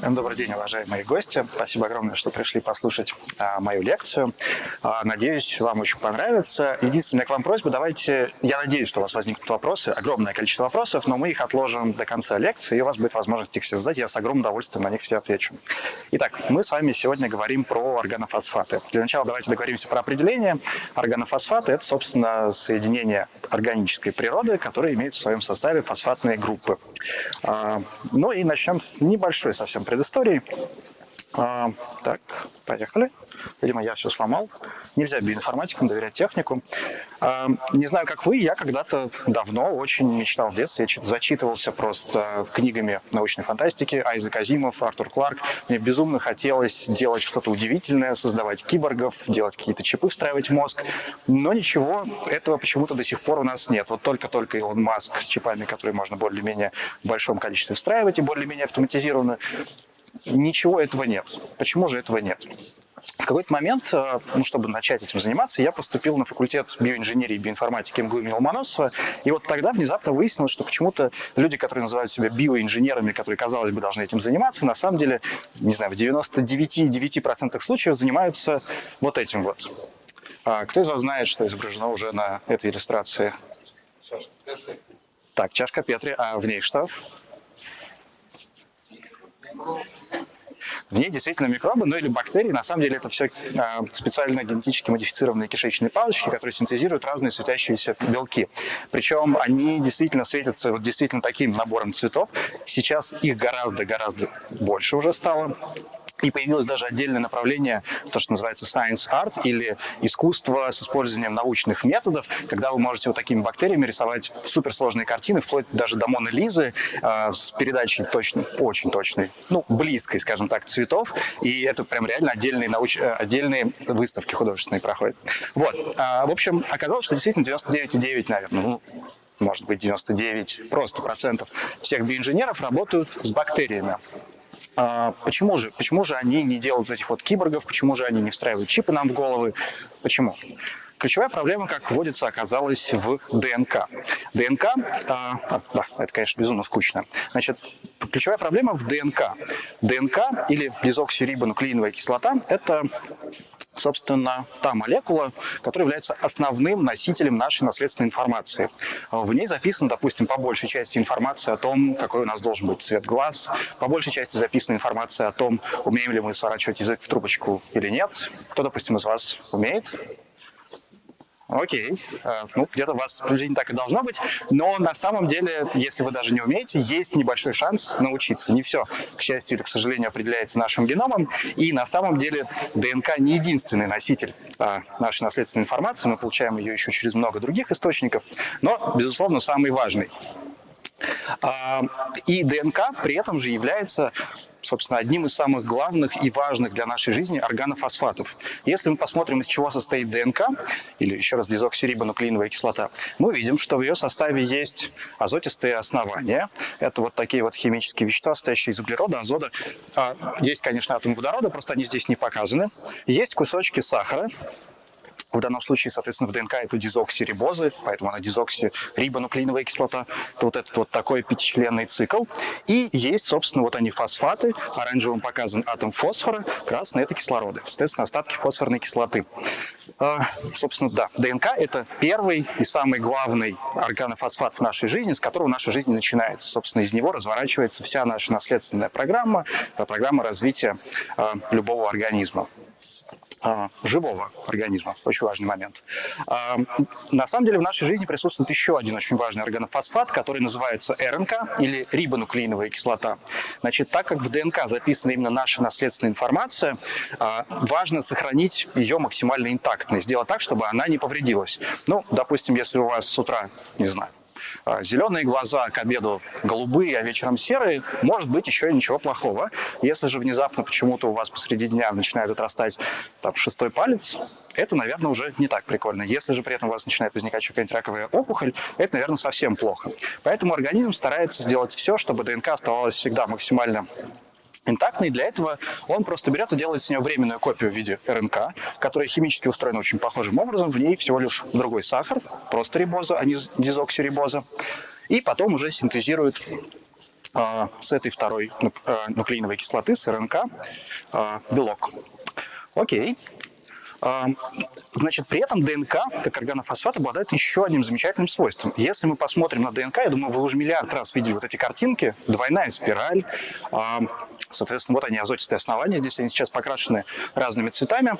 Добрый день, уважаемые гости. Спасибо огромное, что пришли послушать а, мою лекцию. А, надеюсь, вам очень понравится. Единственная к вам просьба, давайте, я надеюсь, что у вас возникнут вопросы, огромное количество вопросов, но мы их отложим до конца лекции, и у вас будет возможность их все задать, я с огромным удовольствием на них все отвечу. Итак, мы с вами сегодня говорим про органофосфаты. Для начала давайте договоримся про определение. Органофосфаты – это, собственно, соединение органической природы, которые имеют в своем составе фосфатные группы. А, ну и начнем с небольшой совсем предыстории. А, так, поехали. Видимо, я все сломал. Нельзя биоинформатикам доверять технику. А, не знаю, как вы, я когда-то давно очень мечтал в детстве. Я зачитывался просто книгами научной фантастики. Айзек Азимов, Артур Кларк. Мне безумно хотелось делать что-то удивительное, создавать киборгов, делать какие-то чипы, встраивать мозг. Но ничего этого почему-то до сих пор у нас нет. Вот только-только Илон Маск с чипами, которые можно более-менее в большом количестве встраивать и более-менее автоматизированно Ничего этого нет. Почему же этого нет? В какой-то момент, э, ну, чтобы начать этим заниматься, я поступил на факультет биоинженерии и биоинформатики МГУ имени Ломоносова. И вот тогда внезапно выяснилось, что почему-то люди, которые называют себя биоинженерами, которые, казалось бы, должны этим заниматься, на самом деле, не знаю, в 99,9% случаев занимаются вот этим вот. А кто из вас знает, что изображено уже на этой иллюстрации? Чашка Петри. Так, чашка Петри. А в ней что? В ней действительно микробы, ну или бактерии. На самом деле это все а, специально генетически модифицированные кишечные палочки, которые синтезируют разные светящиеся белки. Причем они действительно светятся вот действительно таким набором цветов. Сейчас их гораздо-гораздо больше уже стало. И появилось даже отдельное направление, то, что называется science art, или искусство с использованием научных методов, когда вы можете вот такими бактериями рисовать суперсложные картины, вплоть даже до Моны Лизы, э, с передачей точно, очень точной, ну, близкой, скажем так, цветов. И это прям реально отдельные, науч... Э, отдельные выставки художественные проходят. Вот. А, в общем, оказалось, что действительно 99,9, наверное, ну, может быть 99 просто процентов всех биоинженеров работают с бактериями. А, почему же? Почему же они не делают этих вот киборгов? Почему же они не встраивают чипы нам в головы? Почему? Ключевая проблема, как вводится, оказалась в ДНК. ДНК, а, а, да, это, конечно, безумно скучно. Значит, ключевая проблема в ДНК. ДНК или дезоксирибонуклеиновая кислота – это собственно, та молекула, которая является основным носителем нашей наследственной информации. В ней записана, допустим, по большей части информация о том, какой у нас должен быть цвет глаз, по большей части записана информация о том, умеем ли мы сворачивать язык в трубочку или нет. Кто, допустим, из вас умеет? Окей, э, ну где-то у вас приблизительно так и должно быть, но на самом деле, если вы даже не умеете, есть небольшой шанс научиться. Не все, к счастью или к сожалению, определяется нашим геномом, и на самом деле ДНК не единственный носитель а, нашей наследственной информации, мы получаем ее еще через много других источников, но, безусловно, самый важный. А, и ДНК при этом же является собственно, одним из самых главных и важных для нашей жизни органофосфатов. Если мы посмотрим, из чего состоит ДНК, или еще раз дезоксирибонуклеиновая кислота, мы видим, что в ее составе есть азотистые основания. Это вот такие вот химические вещества, состоящие из углерода, азота. А, есть, конечно, атомы водорода, просто они здесь не показаны. Есть кусочки сахара, в данном случае, соответственно, в ДНК это дезоксирибозы, поэтому она дезоксирибонуклеиновая кислота. Это вот этот вот такой пятичленный цикл. И есть, собственно, вот они фосфаты. Оранжевым показан атом фосфора, красный – это кислороды. Соответственно, остатки фосфорной кислоты. А, собственно, да, ДНК – это первый и самый главный органофосфат в нашей жизни, с которого наша жизнь начинается. Собственно, из него разворачивается вся наша наследственная программа, программа развития а, любого организма. А, живого организма. Очень важный момент. А, на самом деле в нашей жизни присутствует еще один очень важный органофосфат, который называется РНК или рибонуклеиновая кислота. Значит, так как в ДНК записана именно наша наследственная информация, а, важно сохранить ее максимально интактной, сделать так, чтобы она не повредилась. Ну, допустим, если у вас с утра, не знаю, зеленые глаза к обеду голубые, а вечером серые, может быть еще и ничего плохого. Если же внезапно почему-то у вас посреди дня начинает отрастать там, шестой палец, это, наверное, уже не так прикольно. Если же при этом у вас начинает возникать какая-нибудь раковая опухоль, это, наверное, совсем плохо. Поэтому организм старается сделать все, чтобы ДНК оставалась всегда максимально интактный. Для этого он просто берет и делает с нее временную копию в виде РНК, которая химически устроена очень похожим образом. В ней всего лишь другой сахар, просто рибоза, а не дезоксирибоза. И потом уже синтезирует э, с этой второй э, нуклеиновой кислоты, с РНК, э, белок. Окей. Значит, при этом ДНК, как органофосфат, обладает еще одним замечательным свойством. Если мы посмотрим на ДНК, я думаю, вы уже миллиард раз видели вот эти картинки, двойная спираль, соответственно, вот они, азотистые основания, здесь они сейчас покрашены разными цветами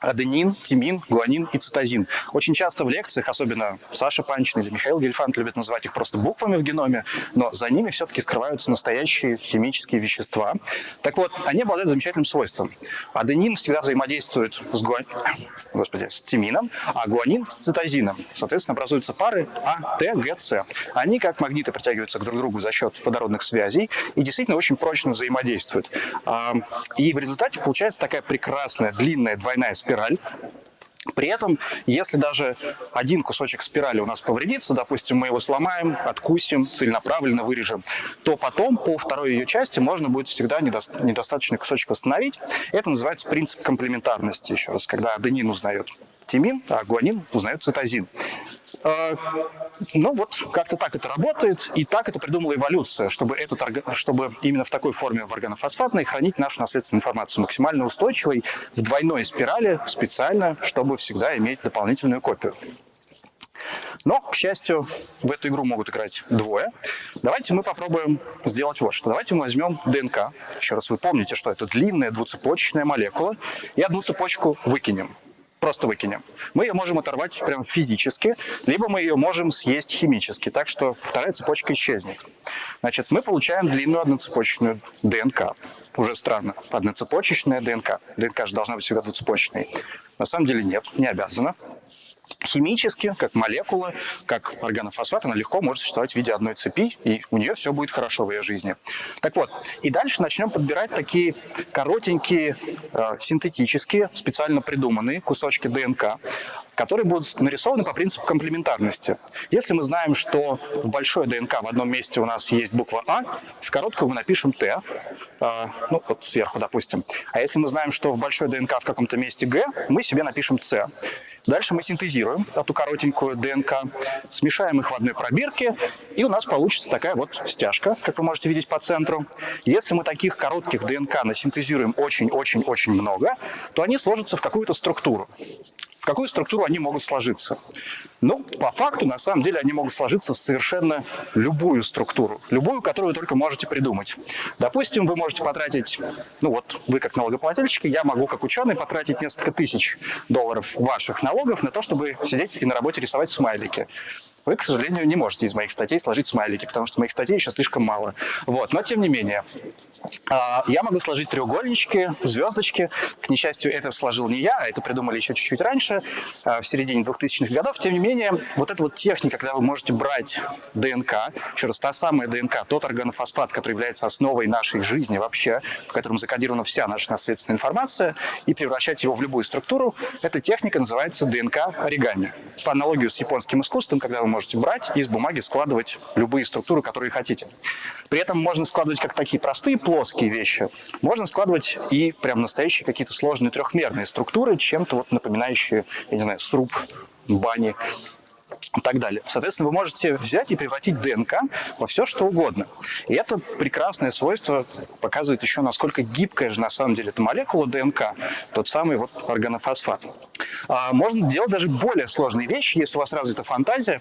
аденин, тимин, гуанин и цитозин. Очень часто в лекциях, особенно Саша Панчин или Михаил Гельфанд любят называть их просто буквами в геноме, но за ними все-таки скрываются настоящие химические вещества. Так вот, они обладают замечательным свойством. Аденин всегда взаимодействует с, гуан... Господи, с тимином, а гуанин с цитозином. Соответственно, образуются пары А, Т. Они как магниты притягиваются к друг другу за счет водородных связей и действительно очень прочно взаимодействуют. И в результате получается такая прекрасная длинная двойная спираль. При этом, если даже один кусочек спирали у нас повредится, допустим, мы его сломаем, откусим, целенаправленно вырежем, то потом по второй ее части можно будет всегда недостаточный кусочек восстановить. Это называется принцип комплементарности, еще раз, когда аденин узнает тимин, а гуанин узнает цитозин. Ну вот, как-то так это работает, и так это придумала эволюция, чтобы, этот, чтобы именно в такой форме в органофосфатной хранить нашу наследственную информацию максимально устойчивой в двойной спирали специально, чтобы всегда иметь дополнительную копию. Но, к счастью, в эту игру могут играть двое. Давайте мы попробуем сделать вот что. Давайте мы возьмем ДНК. Еще раз вы помните, что это длинная двуцепочечная молекула. И одну цепочку выкинем просто выкинем. Мы ее можем оторвать прям физически, либо мы ее можем съесть химически, так что вторая цепочка исчезнет. Значит, мы получаем длинную одноцепочечную ДНК. Уже странно, одноцепочечная ДНК. ДНК же должна быть всегда двуцепочечной. На самом деле нет, не обязана. Химически, как молекула, как органофосфат, она легко может существовать в виде одной цепи, и у нее все будет хорошо в ее жизни. Так вот, и дальше начнем подбирать такие коротенькие, э, синтетические, специально придуманные кусочки ДНК, которые будут нарисованы по принципу комплементарности. Если мы знаем, что в большой ДНК в одном месте у нас есть буква А, в короткую мы напишем Т, э, ну вот сверху, допустим. А если мы знаем, что в большой ДНК в каком-то месте Г, мы себе напишем С. Дальше мы синтезируем эту коротенькую ДНК, смешаем их в одной пробирке, и у нас получится такая вот стяжка, как вы можете видеть по центру. Если мы таких коротких ДНК насинтезируем очень-очень-очень много, то они сложатся в какую-то структуру какую структуру они могут сложиться? Ну, по факту, на самом деле, они могут сложиться в совершенно любую структуру, любую, которую вы только можете придумать. Допустим, вы можете потратить, ну вот вы как налогоплательщики, я могу как ученый потратить несколько тысяч долларов ваших налогов на то, чтобы сидеть и на работе рисовать смайлики вы, к сожалению, не можете из моих статей сложить смайлики, потому что моих статей еще слишком мало. Вот. Но, тем не менее, я могу сложить треугольнички, звездочки. К несчастью, это сложил не я, а это придумали еще чуть-чуть раньше, а, в середине 2000-х годов. Тем не менее, вот эта вот техника, когда вы можете брать ДНК, еще раз, та самая ДНК, тот органофосфат, который является основой нашей жизни вообще, в котором закодирована вся наша наследственная информация, и превращать его в любую структуру, эта техника называется ДНК-оригами. По аналогию с японским искусством, когда вы можете брать и из бумаги складывать любые структуры, которые хотите. При этом можно складывать как такие простые плоские вещи, можно складывать и прям настоящие какие-то сложные трехмерные структуры, чем-то вот напоминающие, я не знаю, сруб бани и так далее. Соответственно, вы можете взять и превратить ДНК во все, что угодно. И это прекрасное свойство показывает еще, насколько гибкая же на самом деле эта молекула ДНК, тот самый вот органофосфат. А можно делать даже более сложные вещи. Если у вас развита фантазия,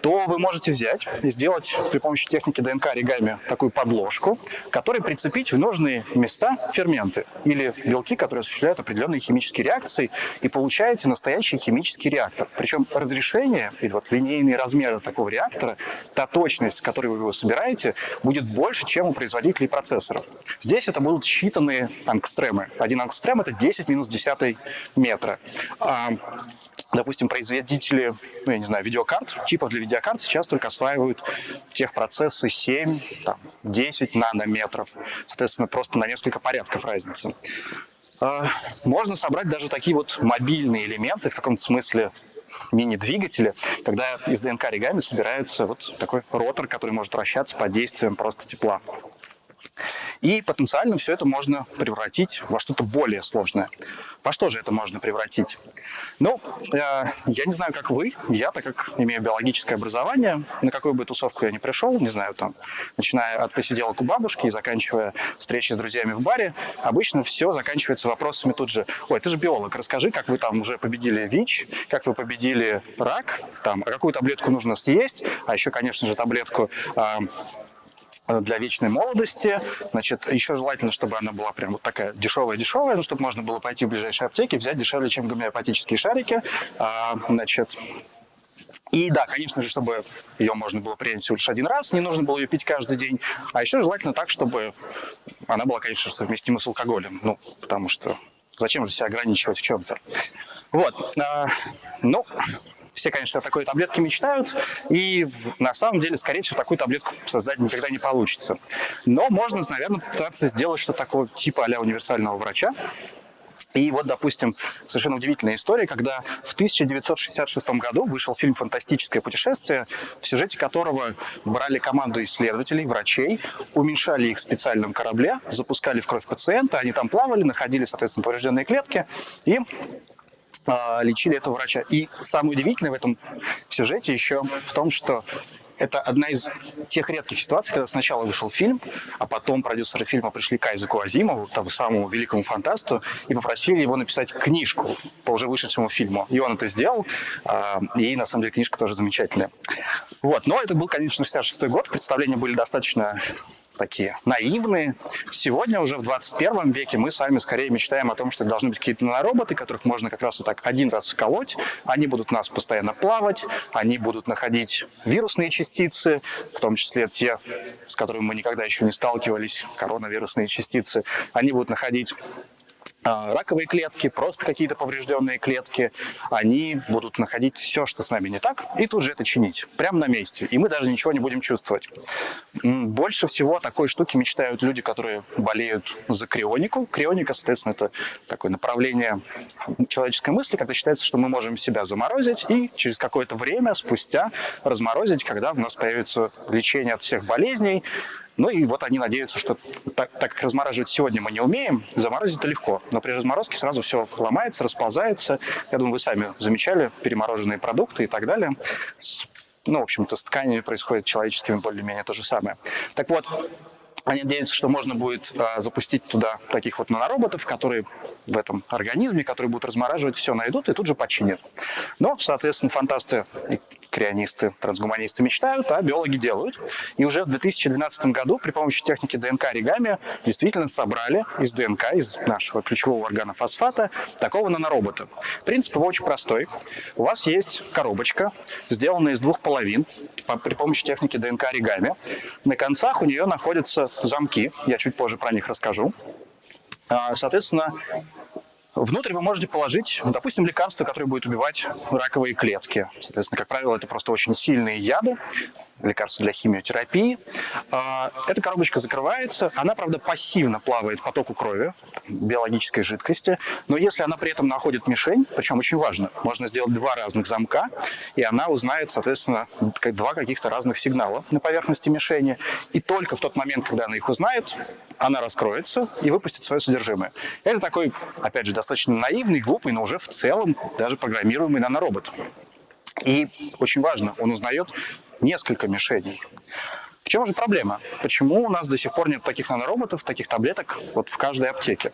то вы можете взять и сделать при помощи техники ДНК оригами такую подложку, которой прицепить в нужные места ферменты или белки, которые осуществляют определенные химические реакции, и получаете настоящий химический реактор. Причем разрешение или вот линейные размеры такого реактора, та точность, с которой вы его собираете, будет больше, чем у производителей процессоров. Здесь это будут считанные ангстремы. Один ангстрем – это 10 минус 10 метра. А, допустим, производители, ну, я не знаю, видеокарт, чипов для видеокарт сейчас только осваивают техпроцессы 7, там, 10 нанометров. Соответственно, просто на несколько порядков разницы. А, можно собрать даже такие вот мобильные элементы, в каком-то смысле мини-двигатели, когда из ДНК оригами собирается вот такой ротор, который может вращаться под действием просто тепла. И потенциально все это можно превратить во что-то более сложное. Во что же это можно превратить? Ну, э, я не знаю, как вы. Я, так как имею биологическое образование, на какую бы тусовку я ни пришел, не знаю, там, начиная от посиделок у бабушки и заканчивая встречи с друзьями в баре, обычно все заканчивается вопросами тут же. Ой, ты же биолог, расскажи, как вы там уже победили ВИЧ, как вы победили рак, там, а какую таблетку нужно съесть, а еще, конечно же, таблетку э, для вечной молодости. Значит, еще желательно, чтобы она была прям вот такая дешевая-дешевая, ну, чтобы можно было пойти в ближайшие аптеки, взять дешевле, чем гомеопатические шарики. А, значит, и да, конечно же, чтобы ее можно было принять всего лишь один раз, не нужно было ее пить каждый день. А еще желательно так, чтобы она была, конечно, совместима с алкоголем. Ну, потому что зачем же себя ограничивать в чем-то? Вот. А, ну, все, конечно, о такой таблетке мечтают, и на самом деле, скорее всего, такую таблетку создать никогда не получится. Но можно, наверное, попытаться сделать что-то такое типа а универсального врача, и вот, допустим, совершенно удивительная история, когда в 1966 году вышел фильм «Фантастическое путешествие», в сюжете которого брали команду исследователей, врачей, уменьшали их в специальном корабле, запускали в кровь пациента, они там плавали, находили, соответственно, поврежденные клетки, и лечили этого врача. И самое удивительное в этом сюжете еще в том, что это одна из тех редких ситуаций, когда сначала вышел фильм, а потом продюсеры фильма пришли к Айзеку Азимову, тому самому великому фантасту, и попросили его написать книжку по уже вышедшему фильму. И он это сделал, а, и на самом деле книжка тоже замечательная. Вот. Но это был, конечно, 66 год, представления были достаточно такие наивные. Сегодня, уже в 21 веке, мы с вами скорее мечтаем о том, что должны быть какие-то нанороботы, которых можно как раз вот так один раз вколоть. Они будут нас постоянно плавать, они будут находить вирусные частицы, в том числе те, с которыми мы никогда еще не сталкивались, коронавирусные частицы. Они будут находить раковые клетки, просто какие-то поврежденные клетки, они будут находить все, что с нами не так, и тут же это чинить, прямо на месте, и мы даже ничего не будем чувствовать. Больше всего такой штуки мечтают люди, которые болеют за крионику. Крионика, соответственно, это такое направление человеческой мысли, когда считается, что мы можем себя заморозить и через какое-то время спустя разморозить, когда у нас появится лечение от всех болезней, ну и вот они надеются, что так, так как размораживать сегодня мы не умеем, заморозить это легко. Но при разморозке сразу все ломается, расползается. Я думаю, вы сами замечали перемороженные продукты и так далее. Ну, в общем-то, с тканями происходит человеческими более-менее то же самое. Так вот, они надеются, что можно будет э, запустить туда таких вот нанороботов, которые в этом организме, которые будут размораживать, все найдут и тут же починят. Но, соответственно, фантасты крионисты, трансгуманисты мечтают, а биологи делают. И уже в 2012 году при помощи техники ДНК-оригами действительно собрали из ДНК, из нашего ключевого органа фосфата, такого наноробота. Принцип его очень простой. У вас есть коробочка, сделанная из двух половин при помощи техники ДНК-оригами. На концах у нее находятся замки, я чуть позже про них расскажу. А, соответственно, Внутрь вы можете положить, допустим, лекарство, которое будет убивать раковые клетки. Соответственно, как правило, это просто очень сильные яды, лекарства для химиотерапии. А, эта коробочка закрывается. Она, правда, пассивно плавает по току крови, биологической жидкости. Но если она при этом находит мишень, причем очень важно, можно сделать два разных замка, и она узнает, соответственно, два каких-то разных сигнала на поверхности мишени. И только в тот момент, когда она их узнает, она раскроется и выпустит свое содержимое. Это такой, опять же, достаточно наивный, глупый, но уже в целом даже программируемый наноробот. И очень важно, он узнает несколько мишеней. В чем же проблема? Почему у нас до сих пор нет таких нанороботов, таких таблеток вот в каждой аптеке?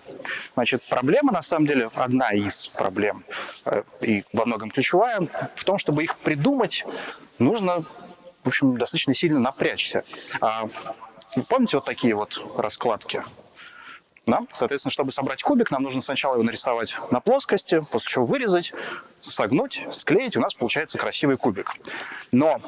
Значит, проблема, на самом деле, одна из проблем, э, и во многом ключевая, в том, чтобы их придумать, нужно, в общем, достаточно сильно напрячься. А, помните вот такие вот раскладки? Да? Соответственно, чтобы собрать кубик, нам нужно сначала его нарисовать на плоскости, после чего вырезать, согнуть, склеить, у нас получается красивый кубик. Но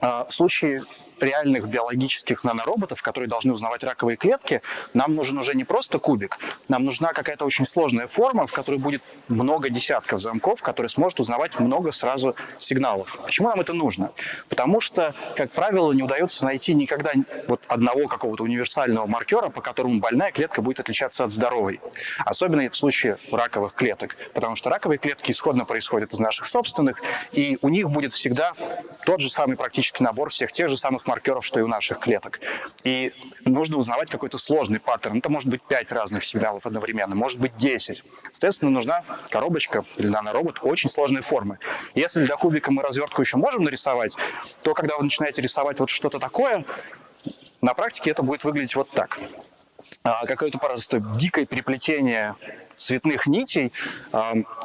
э, в случае реальных биологических нанороботов, которые должны узнавать раковые клетки, нам нужен уже не просто кубик, нам нужна какая-то очень сложная форма, в которой будет много десятков замков, которые сможет узнавать много сразу сигналов. Почему нам это нужно? Потому что, как правило, не удается найти никогда вот одного какого-то универсального маркера, по которому больная клетка будет отличаться от здоровой. Особенно в случае раковых клеток, потому что раковые клетки исходно происходят из наших собственных, и у них будет всегда тот же самый практически набор всех тех же самых маркеров, что и у наших клеток. И нужно узнавать какой-то сложный паттерн. Это может быть 5 разных сигналов одновременно, может быть 10. Соответственно, нужна коробочка или наноробот очень сложной формы. Если для кубика мы развертку еще можем нарисовать, то когда вы начинаете рисовать вот что-то такое, на практике это будет выглядеть вот так. А, какое-то просто дикое переплетение цветных нитей.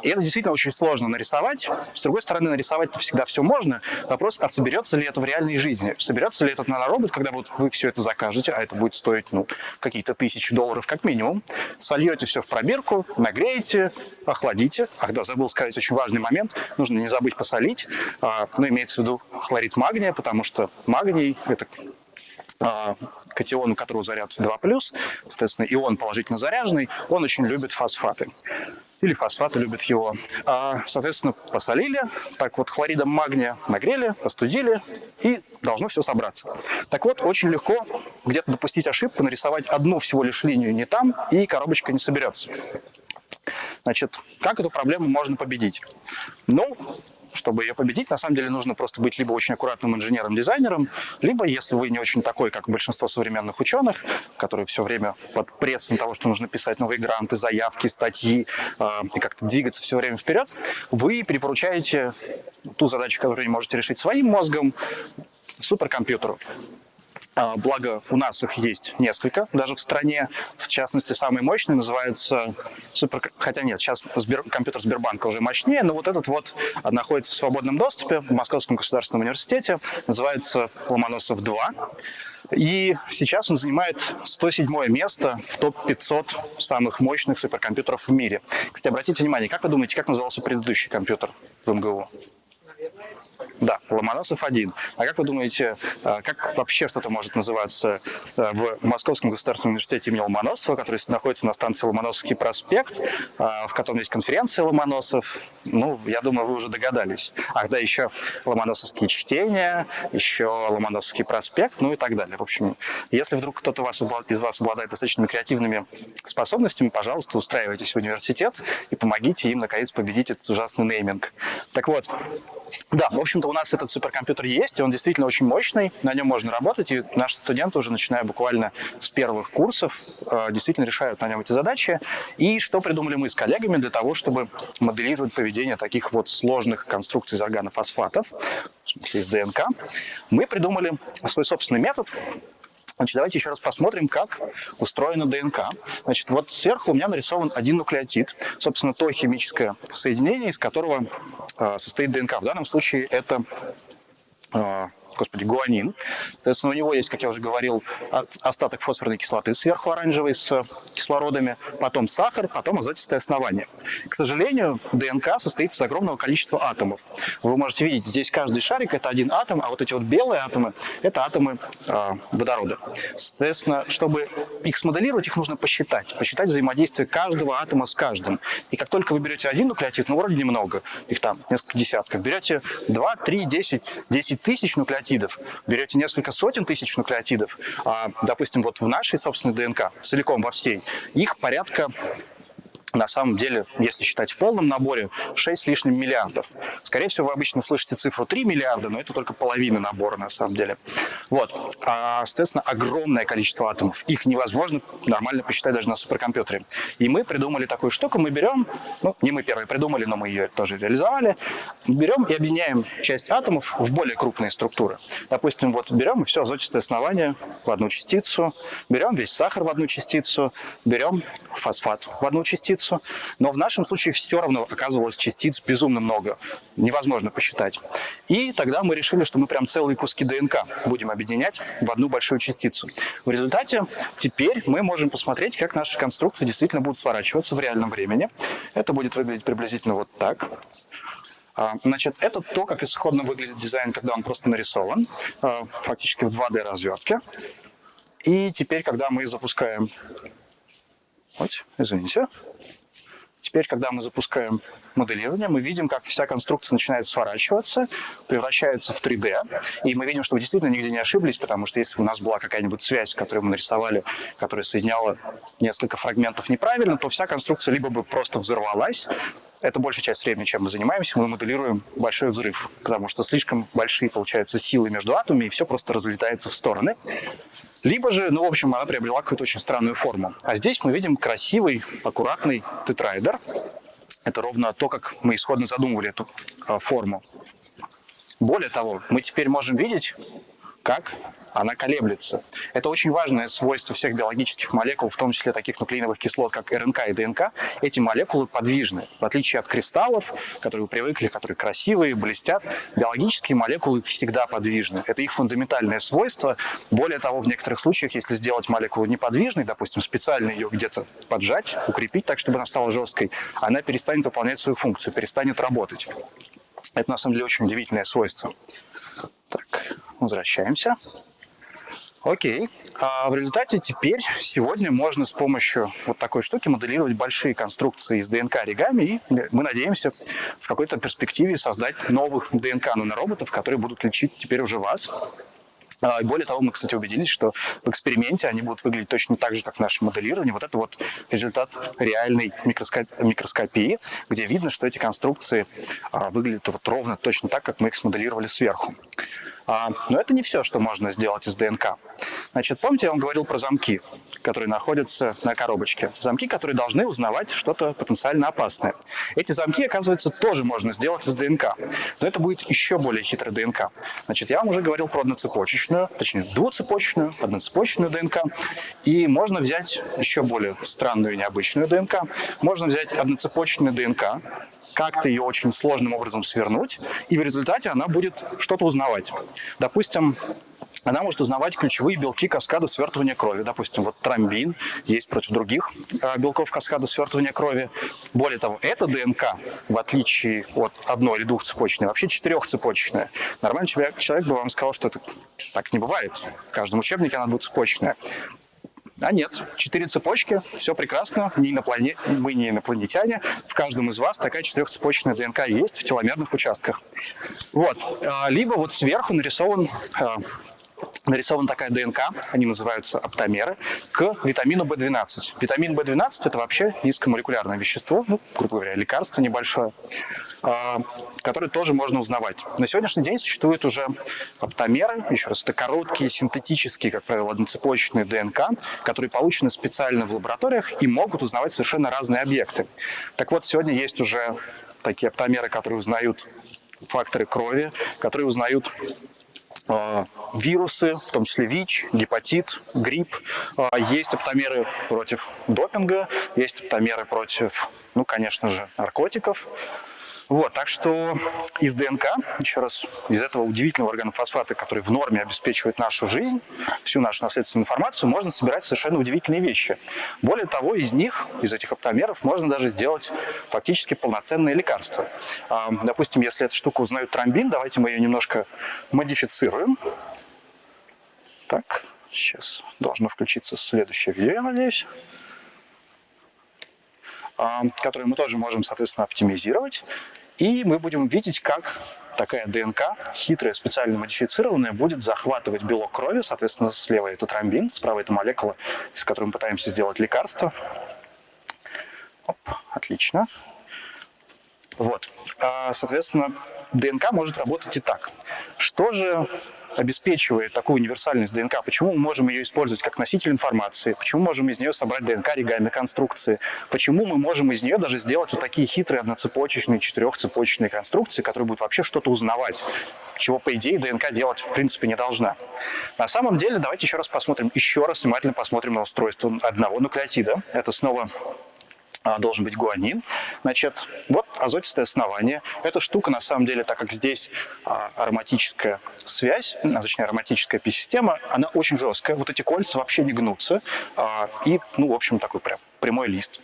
И это действительно очень сложно нарисовать. С другой стороны, нарисовать всегда все можно. Вопрос, а соберется ли это в реальной жизни? Соберется ли этот наноробот, когда вот вы все это закажете, а это будет стоить ну, какие-то тысячи долларов как минимум, сольете все в пробирку, нагреете, охладите. Ах да, забыл сказать очень важный момент. Нужно не забыть посолить. А, ну, имеется в виду хлорид магния, потому что магний – это а, катион, у которого заряд 2+, соответственно, ион положительно заряженный, он очень любит фосфаты. Или фосфаты любят его. А, соответственно, посолили, так вот хлоридом магния нагрели, остудили, и должно все собраться. Так вот, очень легко где-то допустить ошибку, нарисовать одну всего лишь линию не там, и коробочка не соберется. Значит, как эту проблему можно победить? Ну, чтобы ее победить, на самом деле нужно просто быть либо очень аккуратным инженером-дизайнером, либо, если вы не очень такой, как большинство современных ученых, которые все время под прессом того, что нужно писать новые гранты, заявки, статьи э, и как-то двигаться все время вперед, вы перепоручаете ту задачу, которую не можете решить своим мозгом, суперкомпьютеру. А, благо, у нас их есть несколько, даже в стране. В частности, самый мощный называется супер... Хотя нет, сейчас Сбер... компьютер Сбербанка уже мощнее, но вот этот вот находится в свободном доступе в Московском государственном университете. Называется Ломоносов-2. И сейчас он занимает 107 место в топ-500 самых мощных суперкомпьютеров в мире. Кстати, обратите внимание, как вы думаете, как назывался предыдущий компьютер в МГУ? Да, Ломоносов-1. А как вы думаете, э, как вообще что-то может называться э, в Московском государственном университете имени Ломоносова, который находится на станции Ломоносовский проспект, э, в котором есть конференция Ломоносов? Ну, я думаю, вы уже догадались. Ах, да, еще Ломоносовские чтения, еще Ломоносовский проспект, ну и так далее. В общем, если вдруг кто-то из вас обладает достаточно креативными способностями, пожалуйста, устраивайтесь в университет и помогите им, наконец, победить этот ужасный нейминг. Так вот, да, в общем-то, у нас этот суперкомпьютер есть, и он действительно очень мощный, на нем можно работать, и наши студенты уже, начиная буквально с первых курсов, э, действительно решают на нем эти задачи. И что придумали мы с коллегами для того, чтобы моделировать поведение таких вот сложных конструкций из органофосфатов, в смысле из ДНК, мы придумали свой собственный метод, Значит, давайте еще раз посмотрим, как устроена ДНК. Значит, вот сверху у меня нарисован один нуклеотид, собственно, то химическое соединение, из которого э, состоит ДНК. В данном случае это э, господи, гуанин. Соответственно, у него есть, как я уже говорил, остаток фосфорной кислоты сверху оранжевой с кислородами, потом сахар, потом азотистое основание. К сожалению, ДНК состоит из огромного количества атомов. Вы можете видеть, здесь каждый шарик – это один атом, а вот эти вот белые атомы – это атомы э, водорода. Соответственно, чтобы их смоделировать, их нужно посчитать. Посчитать взаимодействие каждого атома с каждым. И как только вы берете один нуклеотид, ну, вроде немного, их там несколько десятков, берете 2, 3, 10, 10 тысяч нуклеотидов, нуклеотидов, берете несколько сотен тысяч нуклеотидов, а, допустим, вот в нашей собственной ДНК, целиком во всей, их порядка на самом деле, если считать в полном наборе, 6 с лишним миллиардов. Скорее всего, вы обычно слышите цифру 3 миллиарда, но это только половина набора на самом деле. Вот. А, соответственно, огромное количество атомов. Их невозможно нормально посчитать даже на суперкомпьютере. И мы придумали такую штуку. Мы берем, ну, не мы первые придумали, но мы ее тоже реализовали, берем и объединяем часть атомов в более крупные структуры. Допустим, вот берем все азотистое основание в одну частицу, берем весь сахар в одну частицу, берем фосфат в одну частицу, частицу, но в нашем случае все равно оказывалось частиц безумно много, невозможно посчитать. И тогда мы решили, что мы прям целые куски ДНК будем объединять в одну большую частицу. В результате теперь мы можем посмотреть, как наши конструкции действительно будут сворачиваться в реальном времени. Это будет выглядеть приблизительно вот так. А, значит, это то, как исходно выглядит дизайн, когда он просто нарисован, а, фактически в 2D развертке. И теперь, когда мы запускаем... Вот, извините. Теперь, когда мы запускаем моделирование, мы видим, как вся конструкция начинает сворачиваться, превращается в 3D, и мы видим, что вы действительно нигде не ошиблись, потому что если у нас была какая-нибудь связь, которую мы нарисовали, которая соединяла несколько фрагментов неправильно, то вся конструкция либо бы просто взорвалась, это большая часть времени, чем мы занимаемся, мы моделируем большой взрыв, потому что слишком большие получаются силы между атомами, и все просто разлетается в стороны. Либо же, ну, в общем, она приобрела какую-то очень странную форму. А здесь мы видим красивый, аккуратный тетраэдр. Это ровно то, как мы исходно задумывали эту э, форму. Более того, мы теперь можем видеть, как она колеблется. Это очень важное свойство всех биологических молекул, в том числе таких нуклеиновых кислот, как РНК и ДНК. Эти молекулы подвижны. В отличие от кристаллов, которые вы привыкли, которые красивые, блестят, биологические молекулы всегда подвижны. Это их фундаментальное свойство. Более того, в некоторых случаях, если сделать молекулу неподвижной, допустим, специально ее где-то поджать, укрепить так, чтобы она стала жесткой, она перестанет выполнять свою функцию, перестанет работать. Это на самом деле очень удивительное свойство. Так, возвращаемся. Окей. А в результате теперь, сегодня можно с помощью вот такой штуки моделировать большие конструкции из ДНК оригами, и мы надеемся в какой-то перспективе создать новых ДНК нанороботов, которые будут лечить теперь уже вас. А, более того, мы, кстати, убедились, что в эксперименте они будут выглядеть точно так же, как в нашем моделировании. Вот это вот результат реальной микроскопии, где видно, что эти конструкции а, выглядят вот ровно точно так, как мы их смоделировали сверху. А, но это не все, что можно сделать из ДНК. Значит, помните, я вам говорил про замки, которые находятся на коробочке? Замки, которые должны узнавать что-то потенциально опасное. Эти замки, оказывается, тоже можно сделать из ДНК. Но это будет еще более хитрая ДНК. Значит, я вам уже говорил про одноцепочечную, точнее, двуцепочечную, одноцепочечную ДНК. И можно взять еще более странную и необычную ДНК. Можно взять одноцепочечную ДНК, как-то ее очень сложным образом свернуть, и в результате она будет что-то узнавать. Допустим, она может узнавать ключевые белки каскада свертывания крови. Допустим, вот тромбин есть против других а, белков каскада свертывания крови. Более того, эта ДНК, в отличие от одной или двухцепочечной, вообще четырехцепочечная. Нормальный человек, человек бы вам сказал, что это так не бывает. В каждом учебнике она двухцепочечная. А нет, четыре цепочки, все прекрасно, не иноплане... мы не инопланетяне, в каждом из вас такая четырехцепочечная ДНК есть в теломерных участках. Вот, а, либо вот сверху нарисован а, нарисована такая ДНК, они называются оптомеры, к витамину В12. Витамин В12 – это вообще низкомолекулярное вещество, ну, грубо говоря, лекарство небольшое, а, которое тоже можно узнавать. На сегодняшний день существуют уже оптомеры, еще раз, это короткие, синтетические, как правило, одноцепочечные ДНК, которые получены специально в лабораториях и могут узнавать совершенно разные объекты. Так вот, сегодня есть уже такие оптомеры, которые узнают факторы крови, которые узнают а, вирусы, в том числе ВИЧ, гепатит, грипп. А, есть оптомеры против допинга, есть оптомеры против, ну, конечно же, наркотиков. Вот, так что из ДНК, еще раз, из этого удивительного органофосфата, который в норме обеспечивает нашу жизнь, всю нашу наследственную информацию, можно собирать совершенно удивительные вещи. Более того, из них, из этих оптомеров, можно даже сделать фактически полноценные лекарства. А, допустим, если эта штука узнает тромбин, давайте мы ее немножко модифицируем. Так, сейчас должно включиться следующее видео, я надеюсь а, которые мы тоже можем, соответственно, оптимизировать. И мы будем видеть, как такая ДНК, хитрая, специально модифицированная, будет захватывать белок крови, соответственно, слева это тромбин, справа это молекула, из которой мы пытаемся сделать лекарство. Оп, отлично. Вот. А, соответственно, ДНК может работать и так. Что же обеспечивает такую универсальность ДНК, почему мы можем ее использовать как носитель информации, почему можем из нее собрать ДНК оригами конструкции, почему мы можем из нее даже сделать вот такие хитрые одноцепочечные, четырехцепочечные конструкции, которые будут вообще что-то узнавать, чего, по идее, ДНК делать в принципе не должна. На самом деле, давайте еще раз посмотрим, еще раз внимательно посмотрим на устройство одного нуклеотида. Это снова должен быть гуанин. Значит, вот азотистое основание. Эта штука, на самом деле, так как здесь а, ароматическая связь, а, точнее, ароматическая пи-система, она очень жесткая. Вот эти кольца вообще не гнутся. А, и, ну, в общем, такой прям прямой лист.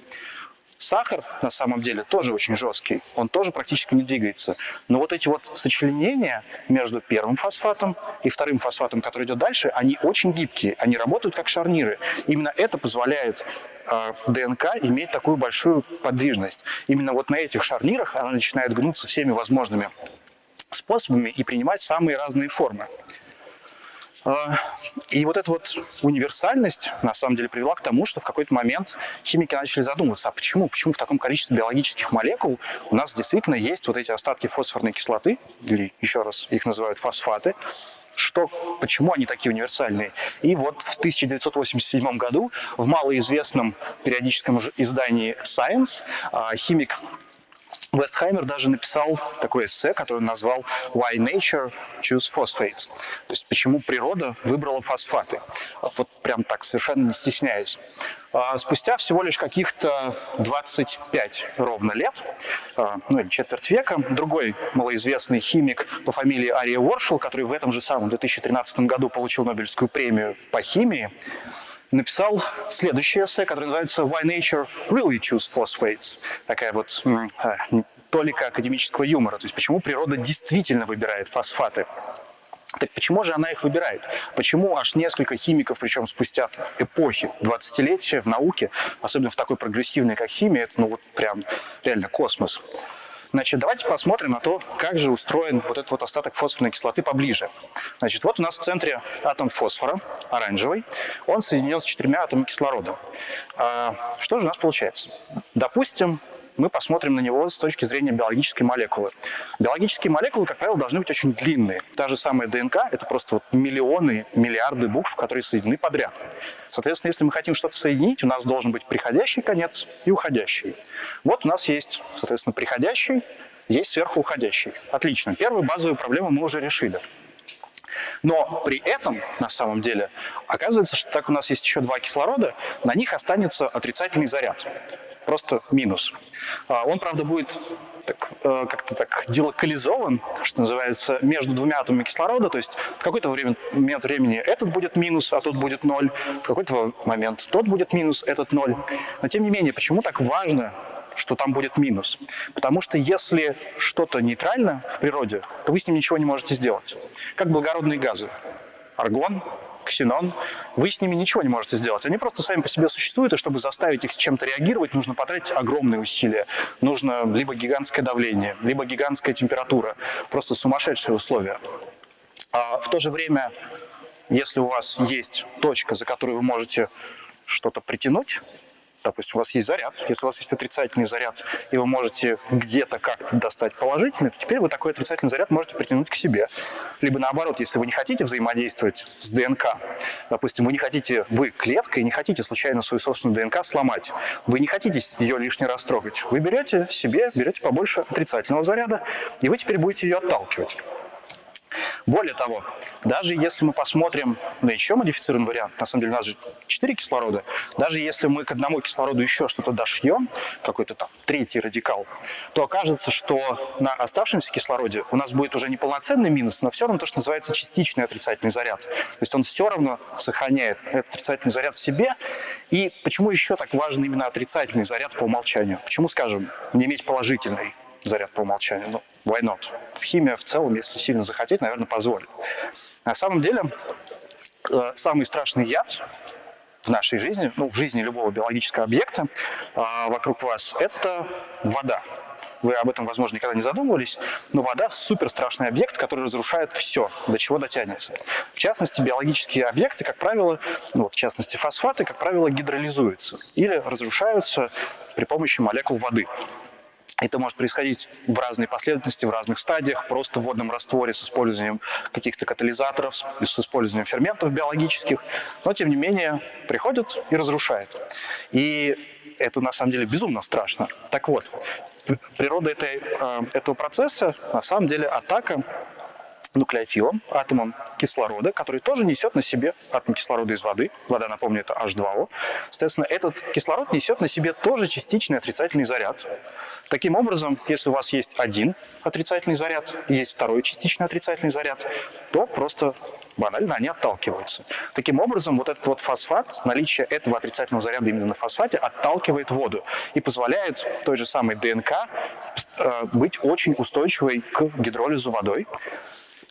Сахар, на самом деле, тоже очень жесткий, он тоже практически не двигается. Но вот эти вот сочленения между первым фосфатом и вторым фосфатом, который идет дальше, они очень гибкие, они работают как шарниры. Именно это позволяет э, ДНК иметь такую большую подвижность. Именно вот на этих шарнирах она начинает гнуться всеми возможными способами и принимать самые разные формы. А, и вот эта вот универсальность, на самом деле, привела к тому, что в какой-то момент химики начали задумываться, а почему? Почему в таком количестве биологических молекул у нас действительно есть вот эти остатки фосфорной кислоты, или еще раз их называют фосфаты, что, почему они такие универсальные. И вот в 1987 году в малоизвестном периодическом издании Science а, химик Вестхаймер даже написал такое эссе, которое он назвал «Why Nature Choose Phosphates», то есть «Почему природа выбрала фосфаты». Вот прям так, совершенно не стесняясь. А спустя всего лишь каких-то 25 ровно лет, а, ну или четверть века, другой малоизвестный химик по фамилии Ария Уоршел, который в этом же самом 2013 году получил Нобелевскую премию по химии, написал следующее эссе, которое называется «Why Nature Really Choose Phosphates». Такая вот э, толика академического юмора. То есть почему природа действительно выбирает фосфаты. Так почему же она их выбирает? Почему аж несколько химиков, причем спустя эпохи, 20-летия в науке, особенно в такой прогрессивной, как химия, это ну вот прям реально космос. Значит, давайте посмотрим на то, как же устроен вот этот вот остаток фосфорной кислоты поближе. Значит, вот у нас в центре атом фосфора, оранжевый. Он соединен с четырьмя атомами кислорода. А, что же у нас получается? Допустим, мы посмотрим на него с точки зрения биологической молекулы. Биологические молекулы, как правило, должны быть очень длинные. Та же самая ДНК – это просто вот миллионы, миллиарды букв, которые соединены подряд. Соответственно, если мы хотим что-то соединить, у нас должен быть приходящий конец и уходящий. Вот у нас есть, соответственно, приходящий, есть сверху уходящий. Отлично. Первую базовую проблему мы уже решили. Но при этом, на самом деле, оказывается, что так у нас есть еще два кислорода, на них останется отрицательный заряд просто минус. А, он, правда, будет э, как-то так делокализован, что называется, между двумя атомами кислорода, то есть в какой-то время, момент времени этот будет минус, а тот будет ноль, в какой-то момент тот будет минус, этот ноль. Но тем не менее, почему так важно что там будет минус. Потому что если что-то нейтрально в природе, то вы с ним ничего не можете сделать. Как благородные газы. Аргон, ксенон, вы с ними ничего не можете сделать. Они просто сами по себе существуют, и чтобы заставить их с чем-то реагировать, нужно потратить огромные усилия. Нужно либо гигантское давление, либо гигантская температура. Просто сумасшедшие условия. А в то же время, если у вас есть точка, за которую вы можете что-то притянуть, допустим, у вас есть заряд, если у вас есть отрицательный заряд, и вы можете где-то как-то достать положительный, то теперь вы такой отрицательный заряд можете притянуть к себе. Либо наоборот, если вы не хотите взаимодействовать с ДНК, допустим, вы не хотите, вы клетка, и не хотите случайно свою собственную ДНК сломать, вы не хотите ее лишний раз трогать, вы берете себе, берете побольше отрицательного заряда, и вы теперь будете ее отталкивать. Более того, даже если мы посмотрим на еще модифицированный вариант, на самом деле у нас же 4 кислорода, даже если мы к одному кислороду еще что-то дошьем, какой-то там третий радикал, то окажется, что на оставшемся кислороде у нас будет уже не полноценный минус, но все равно то, что называется частичный отрицательный заряд. То есть он все равно сохраняет этот отрицательный заряд в себе. И почему еще так важен именно отрицательный заряд по умолчанию? Почему, скажем, не иметь положительный заряд по умолчанию? Ну, why not? Химия в целом, если сильно захотеть, наверное, позволит. На самом деле, э, самый страшный яд в нашей жизни, ну, в жизни любого биологического объекта э, вокруг вас, это вода. Вы об этом, возможно, никогда не задумывались, но вода – супер страшный объект, который разрушает все, до чего дотянется. В частности, биологические объекты, как правило, ну, вот, в частности фосфаты, как правило, гидролизуются или разрушаются при помощи молекул воды. Это может происходить в разной последовательности, в разных стадиях, просто в водном растворе с использованием каких-то катализаторов, с использованием ферментов биологических, но тем не менее приходит и разрушает. И это на самом деле безумно страшно. Так вот, природа этой, э, этого процесса на самом деле атака нуклеофилом, атомом кислорода, который тоже несет на себе атом кислорода из воды. Вода, напомню, это H2O. Соответственно, этот кислород несет на себе тоже частичный отрицательный заряд. Таким образом, если у вас есть один отрицательный заряд и есть второй частичный отрицательный заряд, то просто банально они отталкиваются. Таким образом, вот этот вот фосфат, наличие этого отрицательного заряда именно на фосфате отталкивает воду и позволяет той же самой ДНК э, быть очень устойчивой к гидролизу водой.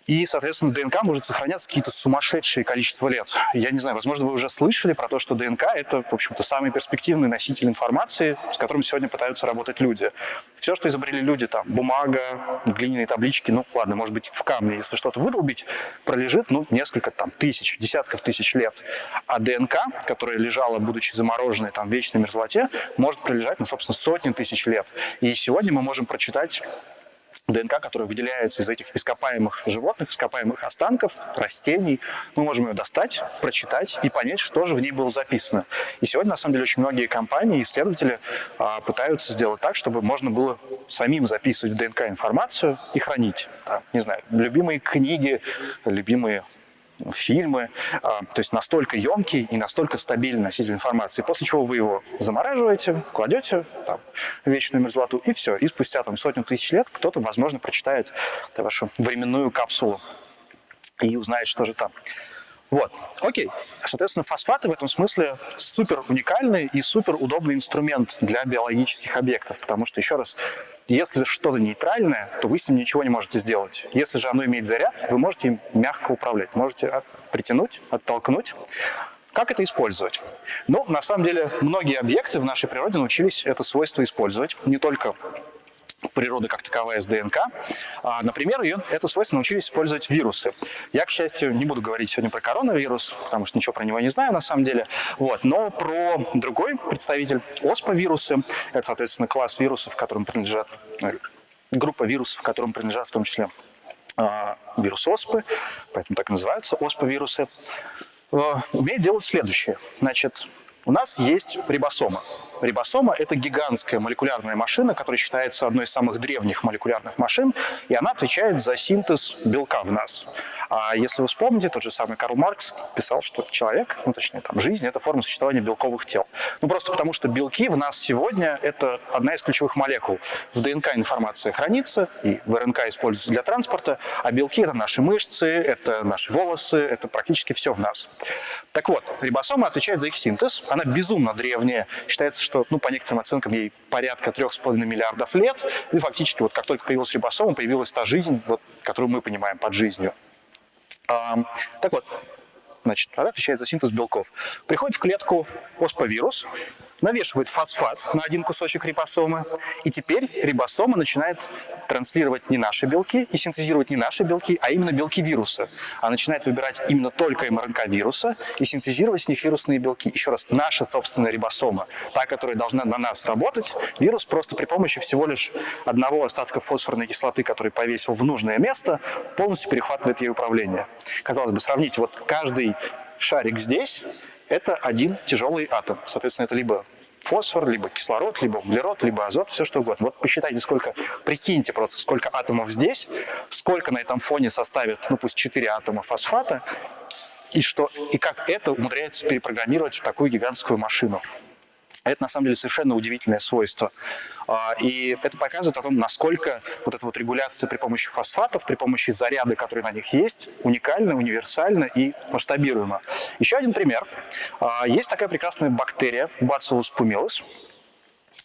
И, соответственно, ДНК может сохраняться какие-то сумасшедшие количество лет. Я не знаю, возможно, вы уже слышали про то, что ДНК — это, в общем-то, самый перспективный носитель информации, с которым сегодня пытаются работать люди. Все, что изобрели люди, там, бумага, глиняные таблички, ну, ладно, может быть, в камне, если что-то вырубить, пролежит, ну, несколько, там, тысяч, десятков тысяч лет. А ДНК, которая лежала, будучи замороженной, там, в вечной мерзлоте, может пролежать, ну, собственно, сотни тысяч лет. И сегодня мы можем прочитать ДНК, которая выделяется из этих ископаемых животных, ископаемых останков, растений. Мы можем ее достать, прочитать и понять, что же в ней было записано. И сегодня, на самом деле, очень многие компании, исследователи а, пытаются сделать так, чтобы можно было самим записывать в ДНК информацию и хранить. Там, не знаю, любимые книги, любимые фильмы, а, то есть настолько емкий и настолько стабильный носитель информации, после чего вы его замораживаете, кладете там, вечную мерзлоту, и все. И спустя там, сотню тысяч лет кто-то, возможно, прочитает вашу временную капсулу и узнает, что же там. Вот, окей. Соответственно, фосфаты в этом смысле супер уникальный и супер удобный инструмент для биологических объектов, потому что, еще раз, если что-то нейтральное, то вы с ним ничего не можете сделать. Если же оно имеет заряд, вы можете им мягко управлять, можете притянуть, оттолкнуть. Как это использовать? Ну, на самом деле, многие объекты в нашей природе научились это свойство использовать. Не только природы как таковая с ДНК. А, например, ее, это свойство научились использовать вирусы. Я, к счастью, не буду говорить сегодня про коронавирус, потому что ничего про него не знаю на самом деле. Вот. Но про другой представитель, оспа-вирусы, это, соответственно, класс вирусов, которым принадлежат, э, группа вирусов, которым принадлежат в том числе а, вирус оспы, поэтому так и называются оспа-вирусы, э, умеет делать следующее. Значит, у нас есть рибосома. Рибосома – это гигантская молекулярная машина, которая считается одной из самых древних молекулярных машин, и она отвечает за синтез белка в нас. А если вы вспомните, тот же самый Карл Маркс писал, что человек, ну точнее там жизнь – это форма существования белковых тел. Ну просто потому, что белки в нас сегодня – это одна из ключевых молекул. В ДНК информация хранится, и в РНК используется для транспорта, а белки – это наши мышцы, это наши волосы, это практически все в нас. Так вот, рибосома отвечает за их синтез. Она безумно древняя. Считается, что, ну, по некоторым оценкам, ей порядка 3,5 миллиардов лет. И фактически, вот как только появилась рибосома, появилась та жизнь, вот, которую мы понимаем под жизнью. А, так вот, значит, она отвечает за синтез белков. Приходит в клетку оспавирус, навешивает фосфат на один кусочек рибосомы, и теперь рибосома начинает транслировать не наши белки и синтезировать не наши белки, а именно белки вируса. Она начинает выбирать именно только МРНК вируса и синтезировать с них вирусные белки. Еще раз, наша собственная рибосома, та, которая должна на нас работать, вирус просто при помощи всего лишь одного остатка фосфорной кислоты, который повесил в нужное место, полностью перехватывает ей управление. Казалось бы, сравните, вот каждый шарик здесь это один тяжелый атом. Соответственно, это либо фосфор, либо кислород, либо углерод, либо азот, все что угодно. Вот посчитайте, сколько, прикиньте просто, сколько атомов здесь, сколько на этом фоне составит, ну пусть 4 атома фосфата, и, что, и как это умудряется перепрограммировать в такую гигантскую машину. Это на самом деле совершенно удивительное свойство. А, и это показывает о том, насколько вот эта вот регуляция при помощи фосфатов, при помощи заряда, который на них есть, уникальна, универсальна и масштабируема. Еще один пример. А, есть такая прекрасная бактерия Bacillus pumilus.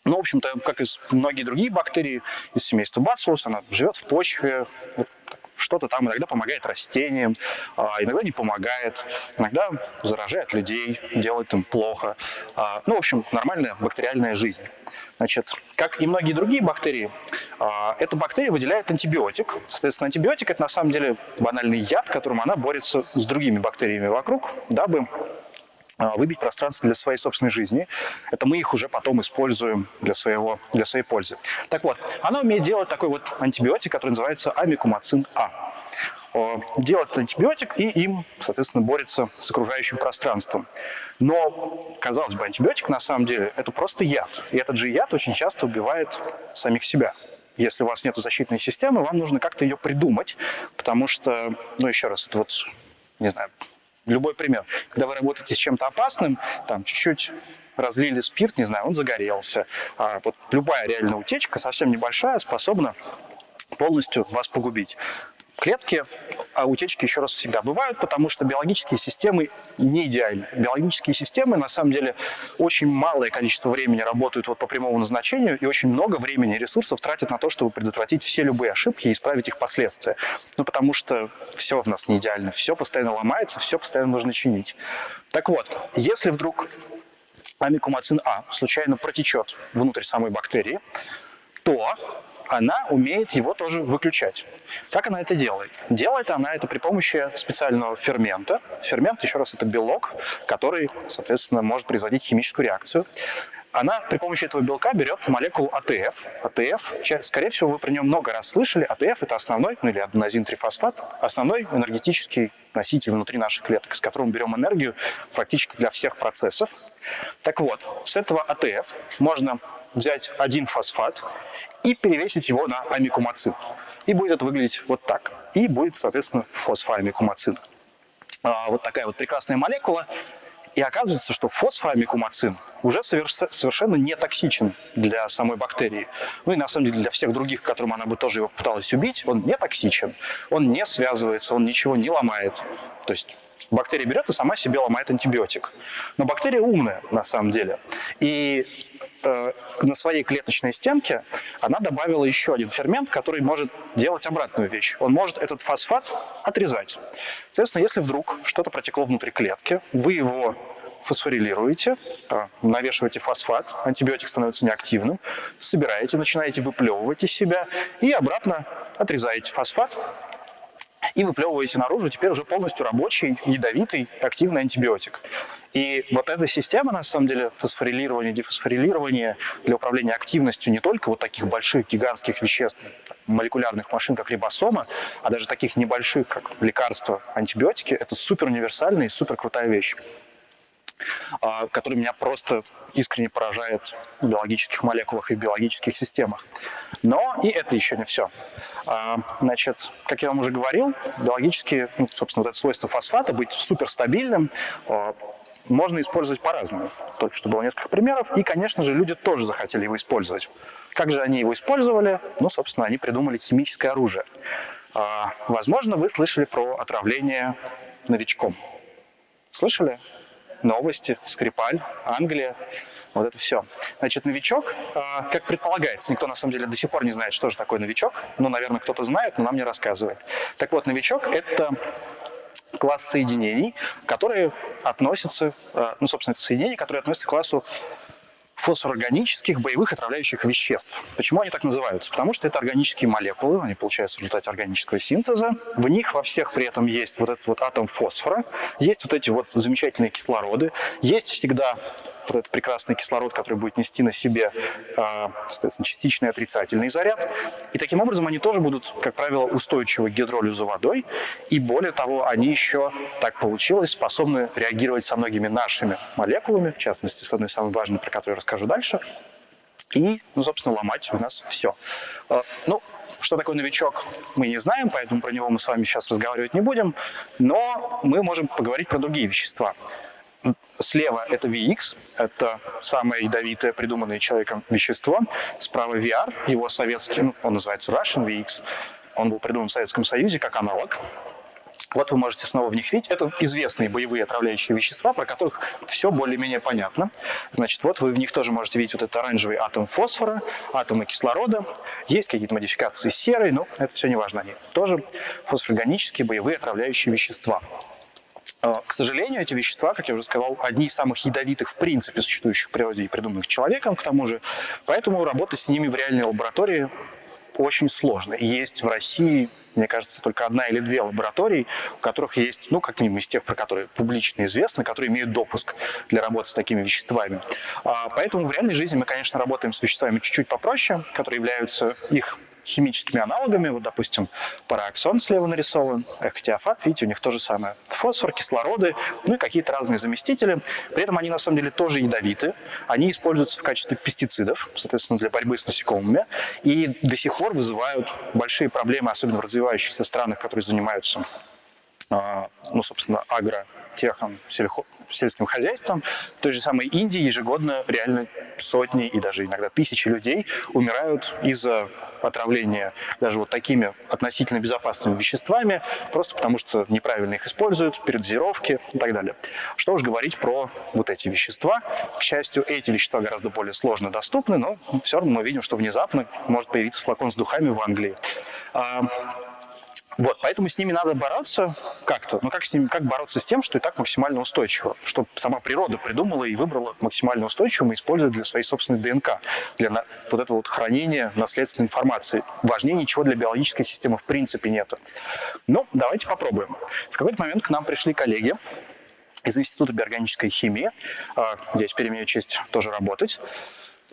Ну, в общем-то, как и многие другие бактерии из семейства Bacillus, она живет в почве, что-то там иногда помогает растениям, а иногда не помогает, иногда заражает людей, делает им плохо. А, ну, в общем, нормальная бактериальная жизнь. Значит, как и многие другие бактерии, а, эта бактерия выделяет антибиотик. Соответственно, антибиотик – это на самом деле банальный яд, которым она борется с другими бактериями вокруг, дабы выбить пространство для своей собственной жизни. Это мы их уже потом используем для, своего, для своей пользы. Так вот, она умеет делать такой вот антибиотик, который называется амикумацин А. Делает антибиотик и им, соответственно, борется с окружающим пространством. Но, казалось бы, антибиотик на самом деле это просто яд. И этот же яд очень часто убивает самих себя. Если у вас нет защитной системы, вам нужно как-то ее придумать, потому что, ну еще раз, это вот, не знаю, Любой пример. Когда вы работаете с чем-то опасным, там чуть-чуть разлили спирт, не знаю, он загорелся. А вот любая реальная утечка, совсем небольшая, способна полностью вас погубить. Клетки, а утечки еще раз всегда бывают, потому что биологические системы не идеальны. Биологические системы, на самом деле, очень малое количество времени работают вот по прямому назначению, и очень много времени и ресурсов тратят на то, чтобы предотвратить все любые ошибки и исправить их последствия. Ну, потому что все в нас не идеально, все постоянно ломается, все постоянно нужно чинить. Так вот, если вдруг амикумацин А случайно протечет внутрь самой бактерии, то она умеет его тоже выключать. Как она это делает? Делает она это при помощи специального фермента. Фермент, еще раз, это белок, который, соответственно, может производить химическую реакцию. Она при помощи этого белка берет молекулу АТФ. АТФ, скорее всего, вы про нее много раз слышали. АТФ – это основной, ну или аденозин-трифосфат, основной энергетический носитель внутри наших клеток, с которым мы берем энергию практически для всех процессов. Так вот, с этого АТФ можно взять один фосфат и перевесить его на амикумацин. И будет это выглядеть вот так. И будет, соответственно, фосфоамикумацин. А, вот такая вот прекрасная молекула. И оказывается, что фосфоамикумацин уже совершенно не токсичен для самой бактерии. Ну и на самом деле для всех других, которым она бы тоже его пыталась убить, он не токсичен. Он не связывается, он ничего не ломает. То есть бактерия берет и сама себе ломает антибиотик. Но бактерия умная на самом деле. И э, на своей клеточной стенке она добавила еще один фермент, который может делать обратную вещь. Он может этот фосфат отрезать. Соответственно, если вдруг что-то протекло внутри клетки, вы его фосфорилируете, э, навешиваете фосфат, антибиотик становится неактивным, собираете, начинаете выплевывать из себя и обратно отрезаете фосфат, и выплевываете наружу теперь уже полностью рабочий, ядовитый, активный антибиотик. И вот эта система, на самом деле, фосфорилирования, дефосфорилирования для управления активностью не только вот таких больших гигантских веществ, молекулярных машин, как рибосома, а даже таких небольших, как лекарства, антибиотики, это супер универсальная и супер крутая вещь, а, которая меня просто искренне поражает в биологических молекулах и в биологических системах. Но и это еще не все. А, значит, как я вам уже говорил, биологически, ну, собственно, вот это свойство фосфата быть суперстабильным а, можно использовать по-разному. Только что было несколько примеров, и, конечно же, люди тоже захотели его использовать. Как же они его использовали? Ну, собственно, они придумали химическое оружие. А, возможно, вы слышали про отравление новичком. Слышали? Новости, Скрипаль, Англия. Вот это все. Значит, новичок, а, как предполагается, никто на самом деле до сих пор не знает, что же такое новичок. Ну, наверное, кто-то знает, но нам не рассказывает. Так вот, новичок – это класс соединений, которые относятся, а, ну, собственно, это соединения, которые относятся к классу фосфорорганических боевых отравляющих веществ. Почему они так называются? Потому что это органические молекулы, они получаются в результате органического синтеза. В них во всех при этом есть вот этот вот атом фосфора, есть вот эти вот замечательные кислороды, есть всегда этот прекрасный кислород, который будет нести на себе, а, соответственно, частичный отрицательный заряд. И таким образом они тоже будут, как правило, устойчивы к гидролизу водой. И более того, они еще, так получилось, способны реагировать со многими нашими молекулами, в частности, с одной самой важной, про которую я расскажу дальше, и, ну, собственно, ломать в нас все. А, ну, что такое новичок, мы не знаем, поэтому про него мы с вами сейчас разговаривать не будем, но мы можем поговорить про другие вещества. Слева это VX, это самое ядовитое, придуманное человеком вещество. Справа VR, его советский, ну, он называется Russian VX. Он был придуман в Советском Союзе как аналог. Вот вы можете снова в них видеть. Это известные боевые отравляющие вещества, про которых все более-менее понятно. Значит, вот вы в них тоже можете видеть вот этот оранжевый атом фосфора, атомы кислорода. Есть какие-то модификации серой, но это все не важно. Они тоже фосфорганические боевые отравляющие вещества. А, к сожалению, эти вещества, как я уже сказал, одни из самых ядовитых в принципе существующих в природе и придуманных человеком, к тому же. Поэтому работать с ними в реальной лаборатории очень сложно. есть в России, мне кажется, только одна или две лаборатории, у которых есть, ну, как минимум из тех, про которые публично известно, которые имеют допуск для работы с такими веществами. А, поэтому в реальной жизни мы, конечно, работаем с веществами чуть-чуть попроще, которые являются их химическими аналогами. Вот, допустим, параоксон слева нарисован, эхотиофат, видите, у них то же самое. Фосфор, кислороды, ну и какие-то разные заместители. При этом они на самом деле тоже ядовиты. Они используются в качестве пестицидов, соответственно, для борьбы с насекомыми. И до сих пор вызывают большие проблемы, особенно в развивающихся странах, которые занимаются, а, ну, собственно, агро агротехом, сельхо, сельским хозяйством. В той же самой Индии ежегодно реально сотни и даже иногда тысячи людей умирают из-за отравления даже вот такими относительно безопасными веществами, просто потому что неправильно их используют, передозировки и так далее. Что уж говорить про вот эти вещества. К счастью, эти вещества гораздо более сложно доступны, но все равно мы видим, что внезапно может появиться флакон с духами в Англии. А, вот, поэтому с ними надо бороться как-то. Ну как с ними, как бороться с тем, что и так максимально устойчиво? Что сама природа придумала и выбрала максимально устойчивым и использует для своей собственной ДНК, для на, вот этого вот хранения наследственной информации. Важнее ничего для биологической системы в принципе нет. Ну, давайте попробуем. В какой-то момент к нам пришли коллеги из Института биорганической химии, а, где я теперь имею честь тоже работать,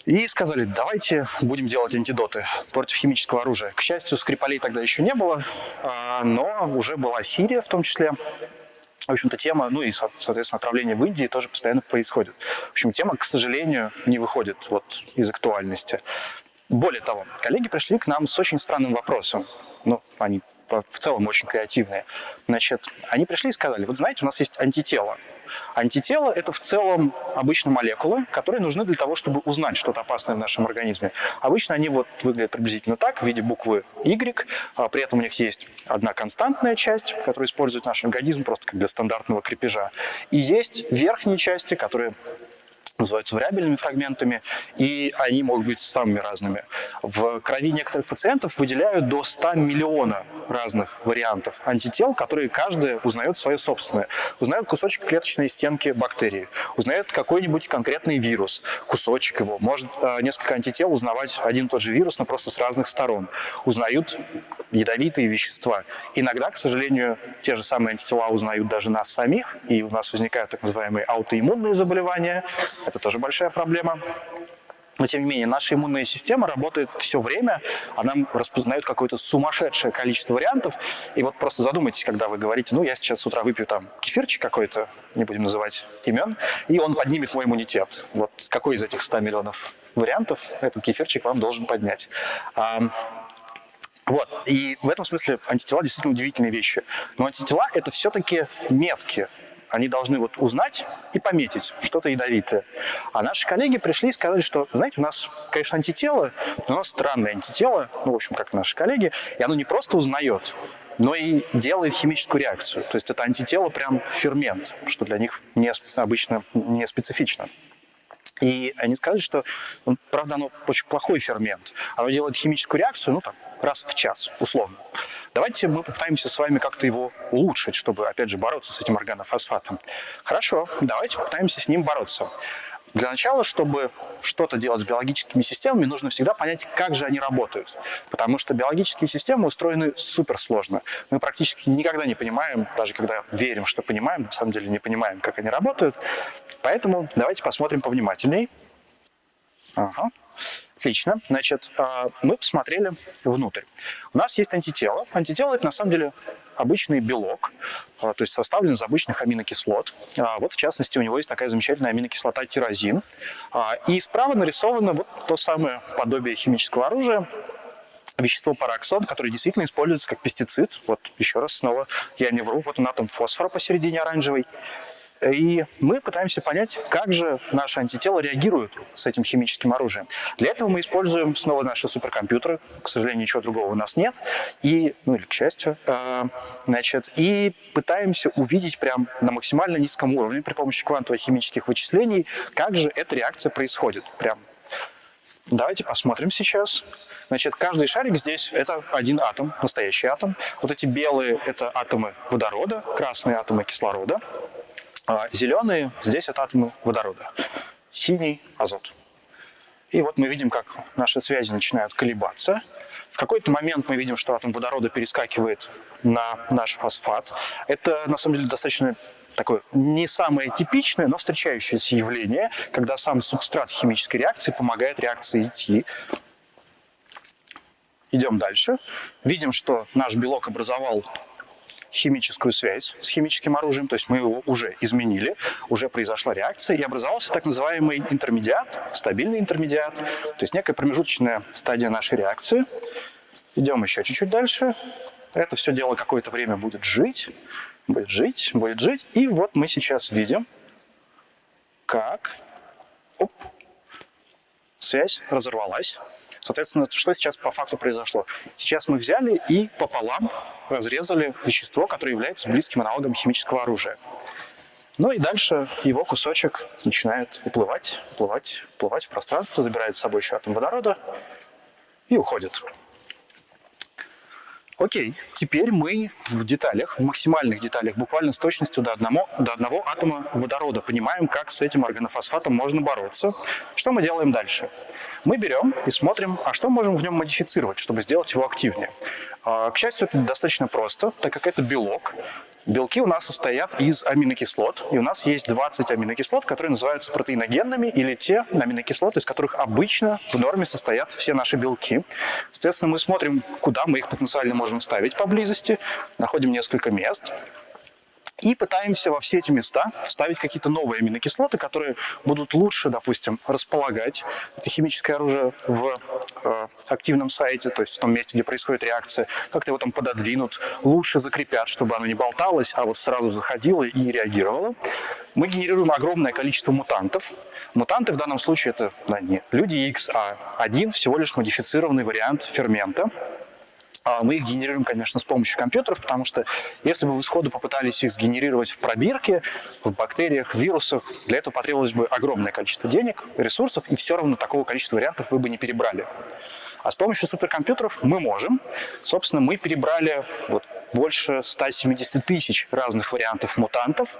и сказали, давайте будем делать антидоты против химического оружия. К счастью, Скрипалей тогда еще не было, а, но уже была Сирия в том числе. В общем-то, тема, ну и, соответственно, отравление в Индии тоже постоянно происходит. В общем, тема, к сожалению, не выходит вот из актуальности. Более того, коллеги пришли к нам с очень странным вопросом. Ну, они в целом очень креативные. Значит, они пришли и сказали, вот знаете, у нас есть антитело. Антитела – это в целом обычно молекулы, которые нужны для того, чтобы узнать что-то опасное в нашем организме. Обычно они вот выглядят приблизительно так, в виде буквы Y, а при этом у них есть одна константная часть, которую использует наш организм просто как для стандартного крепежа, и есть верхние части, которые называются вариабельными фрагментами, и они могут быть самыми разными. В крови некоторых пациентов выделяют до 100 миллиона разных вариантов антител, которые каждый узнает свое собственное. Узнает кусочек клеточной стенки бактерии, узнает какой-нибудь конкретный вирус, кусочек его. Может э, несколько антител узнавать один и тот же вирус, но просто с разных сторон. Узнают ядовитые вещества. Иногда, к сожалению, те же самые антитела узнают даже нас самих, и у нас возникают так называемые аутоиммунные заболевания. Это тоже большая проблема. Но, тем не менее, наша иммунная система работает все время, она распознает какое-то сумасшедшее количество вариантов. И вот просто задумайтесь, когда вы говорите, ну, я сейчас с утра выпью там кефирчик какой-то, не будем называть имен, и он поднимет мой иммунитет. Вот какой из этих 100 миллионов вариантов этот кефирчик вам должен поднять? Вот, и в этом смысле антитела действительно удивительные вещи. Но антитела – это все-таки метки. Они должны вот узнать и пометить что-то ядовитое. А наши коллеги пришли и сказали, что, знаете, у нас, конечно, антитело, но у нас странное антитело, ну, в общем, как наши коллеги, и оно не просто узнает, но и делает химическую реакцию. То есть это антитело прям фермент, что для них не, обычно не специфично. И они сказали, что, ну, правда, оно очень плохой фермент. Оно делает химическую реакцию, ну, там, раз в час, условно. Давайте мы попытаемся с вами как-то его улучшить, чтобы, опять же, бороться с этим органофосфатом. Хорошо, давайте попытаемся с ним бороться. Для начала, чтобы что-то делать с биологическими системами, нужно всегда понять, как же они работают. Потому что биологические системы устроены суперсложно. Мы практически никогда не понимаем, даже когда верим, что понимаем, на самом деле не понимаем, как они работают. Поэтому давайте посмотрим повнимательней. Ага. Отлично. Значит, а, мы посмотрели внутрь. У нас есть антитело. Антитело – это на самом деле обычный белок, а, то есть составлен из обычных аминокислот. А, вот, в частности, у него есть такая замечательная аминокислота тирозин. И справа нарисовано вот то самое подобие химического оружия, вещество параксон, которое действительно используется как пестицид. Вот еще раз снова я не вру, вот он атом фосфора посередине оранжевый. И мы пытаемся понять, как же наши антитела реагируют с этим химическим оружием. Для этого мы используем снова наши суперкомпьютеры. К сожалению, ничего другого у нас нет. И, ну или к счастью. Э, значит, и пытаемся увидеть прям на максимально низком уровне при помощи квантовых химических вычислений, как же эта реакция происходит. Прям Давайте посмотрим сейчас. Значит, каждый шарик здесь – это один атом, настоящий атом. Вот эти белые – это атомы водорода, красные – атомы кислорода. А зеленые здесь это атомы водорода, синий – азот. И вот мы видим, как наши связи начинают колебаться. В какой-то момент мы видим, что атом водорода перескакивает на наш фосфат. Это, на самом деле, достаточно такое не самое типичное, но встречающееся явление, когда сам субстрат химической реакции помогает реакции идти. Идем дальше. Видим, что наш белок образовал химическую связь с химическим оружием, то есть мы его уже изменили, уже произошла реакция, и образовался так называемый интермедиат, стабильный интермедиат, то есть некая промежуточная стадия нашей реакции. Идем еще чуть-чуть дальше. Это все дело какое-то время будет жить, будет жить, будет жить. И вот мы сейчас видим, как оп, связь разорвалась. Соответственно, что сейчас по факту произошло? Сейчас мы взяли и пополам разрезали вещество, которое является близким аналогом химического оружия. Ну и дальше его кусочек начинает уплывать, уплывать, уплывать в пространство, забирает с собой еще атом водорода и уходит. Окей, теперь мы в деталях, в максимальных деталях, буквально с точностью до одного, до одного атома водорода понимаем, как с этим органофосфатом можно бороться. Что мы делаем дальше? Мы берем и смотрим, а что можем в нем модифицировать, чтобы сделать его активнее. А, к счастью, это достаточно просто, так как это белок. Белки у нас состоят из аминокислот, и у нас есть 20 аминокислот, которые называются протеиногенными, или те аминокислоты, из которых обычно в норме состоят все наши белки. Соответственно, мы смотрим, куда мы их потенциально можем ставить поблизости, находим несколько мест, и пытаемся во все эти места вставить какие-то новые аминокислоты, которые будут лучше, допустим, располагать это химическое оружие в э, активном сайте, то есть в том месте, где происходит реакция, как-то его там пододвинут, лучше закрепят, чтобы оно не болталось, а вот сразу заходило и реагировало. Мы генерируем огромное количество мутантов. Мутанты в данном случае это да, не люди X, а один всего лишь модифицированный вариант фермента, мы их генерируем, конечно, с помощью компьютеров, потому что если бы вы сходу попытались их сгенерировать в пробирке, в бактериях, в вирусах, для этого потребовалось бы огромное количество денег, ресурсов, и все равно такого количества вариантов вы бы не перебрали. А с помощью суперкомпьютеров мы можем. Собственно, мы перебрали вот больше 170 тысяч разных вариантов мутантов.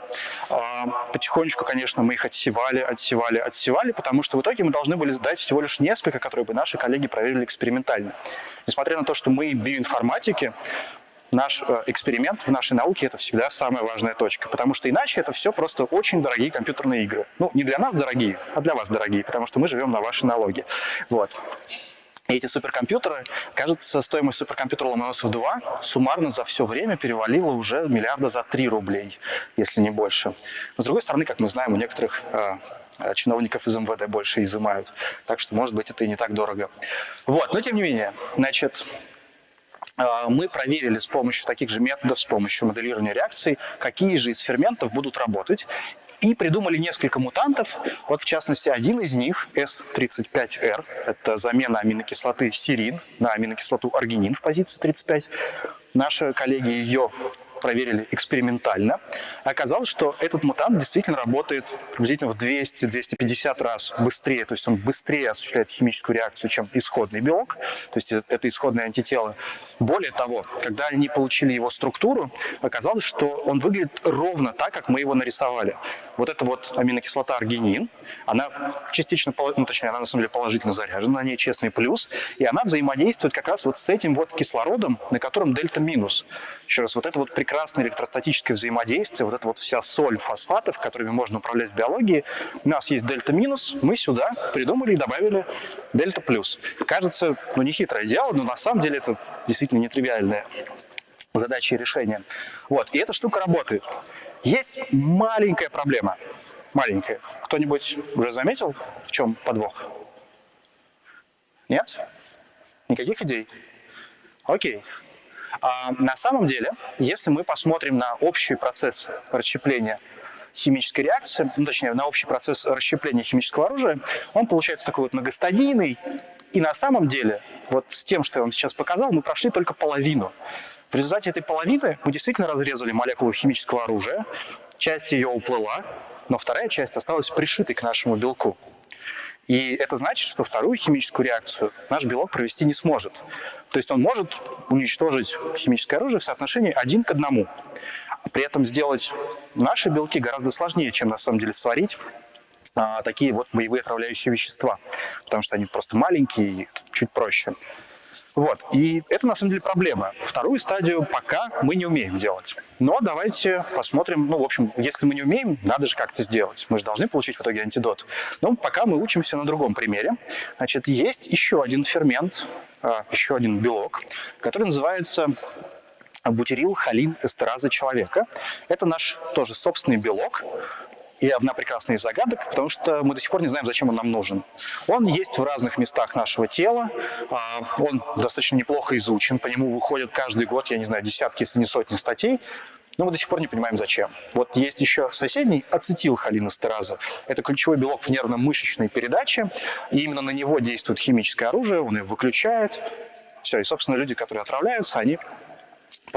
А, потихонечку, конечно, мы их отсевали, отсевали, отсевали, потому что в итоге мы должны были сдать всего лишь несколько, которые бы наши коллеги проверили экспериментально. Несмотря на то, что мы биоинформатики, наш э, эксперимент в нашей науке это всегда самая важная точка, потому что иначе это все просто очень дорогие компьютерные игры. Ну, не для нас дорогие, а для вас дорогие, потому что мы живем на вашей налоги. Вот. И эти суперкомпьютеры, кажется, стоимость суперкомпьютера Ломоносов 2 суммарно за все время перевалила уже миллиарда за 3 рублей, если не больше. Но с другой стороны, как мы знаем, у некоторых э, чиновников из МВД больше изымают. Так что, может быть, это и не так дорого. Вот, но тем не менее, значит, мы проверили с помощью таких же методов, с помощью моделирования реакций, какие же из ферментов будут работать и придумали несколько мутантов. Вот, в частности, один из них, S35R, это замена аминокислоты серин на аминокислоту аргинин в позиции 35. Наши коллеги ее проверили экспериментально. Оказалось, что этот мутант действительно работает приблизительно в 200-250 раз быстрее, то есть он быстрее осуществляет химическую реакцию, чем исходный белок, то есть это исходное антитело. Более того, когда они получили его структуру, оказалось, что он выглядит ровно так, как мы его нарисовали. Вот эта вот аминокислота аргинин, она частично, ну точнее, она на самом деле положительно заряжена, на ней честный плюс, и она взаимодействует как раз вот с этим вот кислородом, на котором дельта минус. Еще раз, вот это вот прекрасное электростатическое взаимодействие, вот эта вот вся соль фосфатов, которыми можно управлять в биологии. У нас есть дельта минус, мы сюда придумали и добавили дельта плюс. Кажется, ну не хитрое дело, но на самом деле это действительно нетривиальная задача и решение. Вот, и эта штука работает. Есть маленькая проблема. Маленькая. Кто-нибудь уже заметил, в чем подвох? Нет? Никаких идей? Окей. А на самом деле, если мы посмотрим на общий процесс расщепления химической реакции, ну, точнее, на общий процесс расщепления химического оружия, он получается такой вот многостадийный. И на самом деле, вот с тем, что я вам сейчас показал, мы прошли только половину. В результате этой половины мы действительно разрезали молекулу химического оружия, часть ее уплыла, но вторая часть осталась пришитой к нашему белку. И это значит, что вторую химическую реакцию наш белок провести не сможет. То есть он может уничтожить химическое оружие в соотношении один к одному. При этом сделать наши белки гораздо сложнее, чем на самом деле сварить а, такие вот боевые отравляющие вещества, потому что они просто маленькие и чуть проще. Вот. И это на самом деле проблема. Вторую стадию пока мы не умеем делать. Но давайте посмотрим, ну, в общем, если мы не умеем, надо же как-то сделать. Мы же должны получить в итоге антидот. Но пока мы учимся на другом примере. Значит, есть еще один фермент, а, еще один белок, который называется бутерил холин эстераза человека. Это наш тоже собственный белок, и одна прекрасная из загадок, потому что мы до сих пор не знаем, зачем он нам нужен. Он есть в разных местах нашего тела, а, он достаточно неплохо изучен, по нему выходят каждый год, я не знаю, десятки, если не сотни статей, но мы до сих пор не понимаем, зачем. Вот есть еще соседний ацетилхолинестераза. Это ключевой белок в нервно-мышечной передаче, и именно на него действует химическое оружие, он его выключает. Все, и, собственно, люди, которые отравляются, они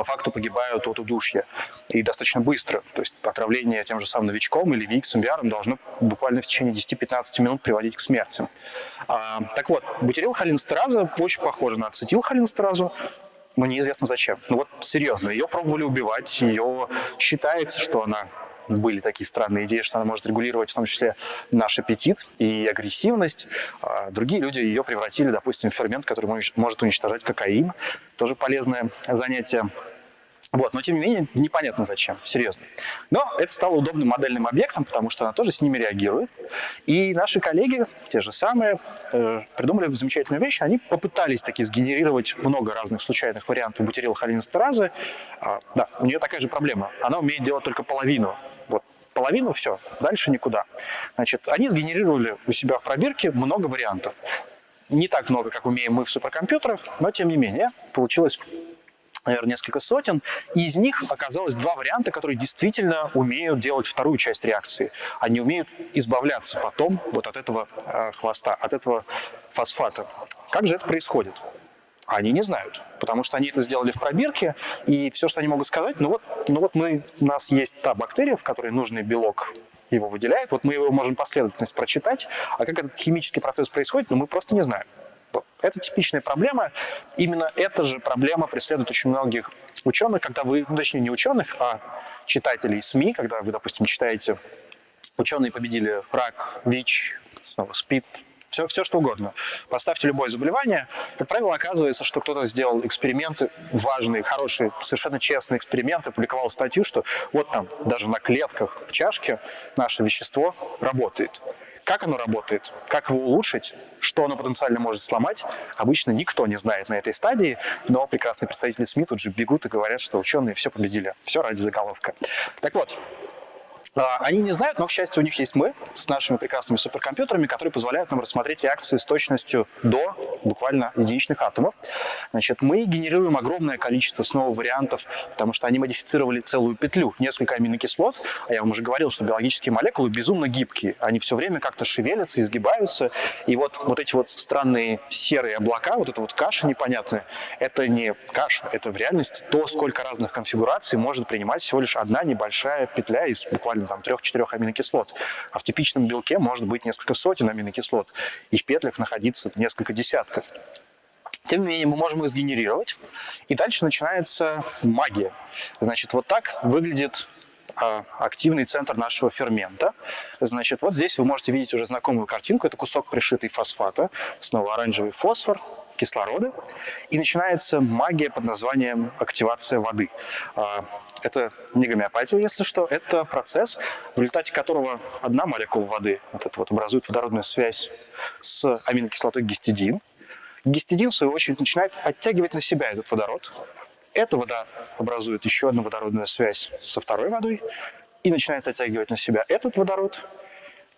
по факту погибают от удушья. И достаточно быстро. То есть отравление тем же самым новичком или виксом, VR должно буквально в течение 10-15 минут приводить к смерти. А, так вот, бутирилхолинстераза очень похожа на ацетилхолинстеразу, но неизвестно зачем. Ну вот серьезно, ее пробовали убивать, ее считается, что она были такие странные идеи, что она может регулировать в том числе наш аппетит и агрессивность. А другие люди ее превратили, допустим, в фермент, который может уничтожать кокаин. Тоже полезное занятие. Вот, но тем не менее, непонятно зачем, серьезно. Но это стало удобным модельным объектом, потому что она тоже с ними реагирует. И наши коллеги, те же самые, э, придумали замечательную вещь. Они попытались таки сгенерировать много разных случайных вариантов бутирилхолинстеразы. А, да, у нее такая же проблема. Она умеет делать только половину половину, все, дальше никуда. Значит, они сгенерировали у себя в пробирке много вариантов. Не так много, как умеем мы в суперкомпьютерах, но тем не менее получилось наверное, несколько сотен, и из них оказалось два варианта, которые действительно умеют делать вторую часть реакции. Они умеют избавляться потом вот от этого э, хвоста, от этого фосфата. Как же это происходит? Они не знают, потому что они это сделали в пробирке, и все, что они могут сказать, ну вот, ну вот мы, у нас есть та бактерия, в которой нужный белок его выделяет, вот мы его можем последовательность прочитать, а как этот химический процесс происходит, ну мы просто не знаем. Это типичная проблема. Именно эта же проблема преследует очень многих ученых, когда вы, ну, точнее не ученых, а читателей СМИ, когда вы, допустим, читаете «Ученые победили рак, ВИЧ, снова СПИД, все, все что угодно. Поставьте любое заболевание. Как правило, оказывается, что кто-то сделал эксперименты, важные, хорошие, совершенно честные эксперименты, публиковал статью, что вот там даже на клетках в чашке наше вещество работает. Как оно работает, как его улучшить, что оно потенциально может сломать, обычно никто не знает на этой стадии, но прекрасные представители СМИ тут же бегут и говорят, что ученые все победили, все ради заголовка. Так вот, они не знают, но, к счастью, у них есть мы с нашими прекрасными суперкомпьютерами, которые позволяют нам рассмотреть реакции с точностью до буквально единичных атомов. Значит, мы генерируем огромное количество снова вариантов, потому что они модифицировали целую петлю, несколько аминокислот. А я вам уже говорил, что биологические молекулы безумно гибкие. Они все время как-то шевелятся, изгибаются. И вот, вот эти вот странные серые облака, вот эта вот каша непонятная, это не каша, это в реальности то, сколько разных конфигураций может принимать всего лишь одна небольшая петля из буквально буквально там трех-четырех аминокислот. А в типичном белке может быть несколько сотен аминокислот, и в петлях находиться несколько десятков. Тем не менее, мы можем их сгенерировать, и дальше начинается магия. Значит, вот так выглядит а, активный центр нашего фермента. Значит, вот здесь вы можете видеть уже знакомую картинку. Это кусок пришитый фосфата, снова оранжевый фосфор, кислорода. И начинается магия под названием активация воды. Это не гомеопатия, если что. Это процесс, в результате которого одна молекула воды вот это вот, образует водородную связь с аминокислотой гистидин. Гистидин, в свою очередь, начинает оттягивать на себя этот водород. Эта вода образует еще одну водородную связь со второй водой и начинает оттягивать на себя этот водород.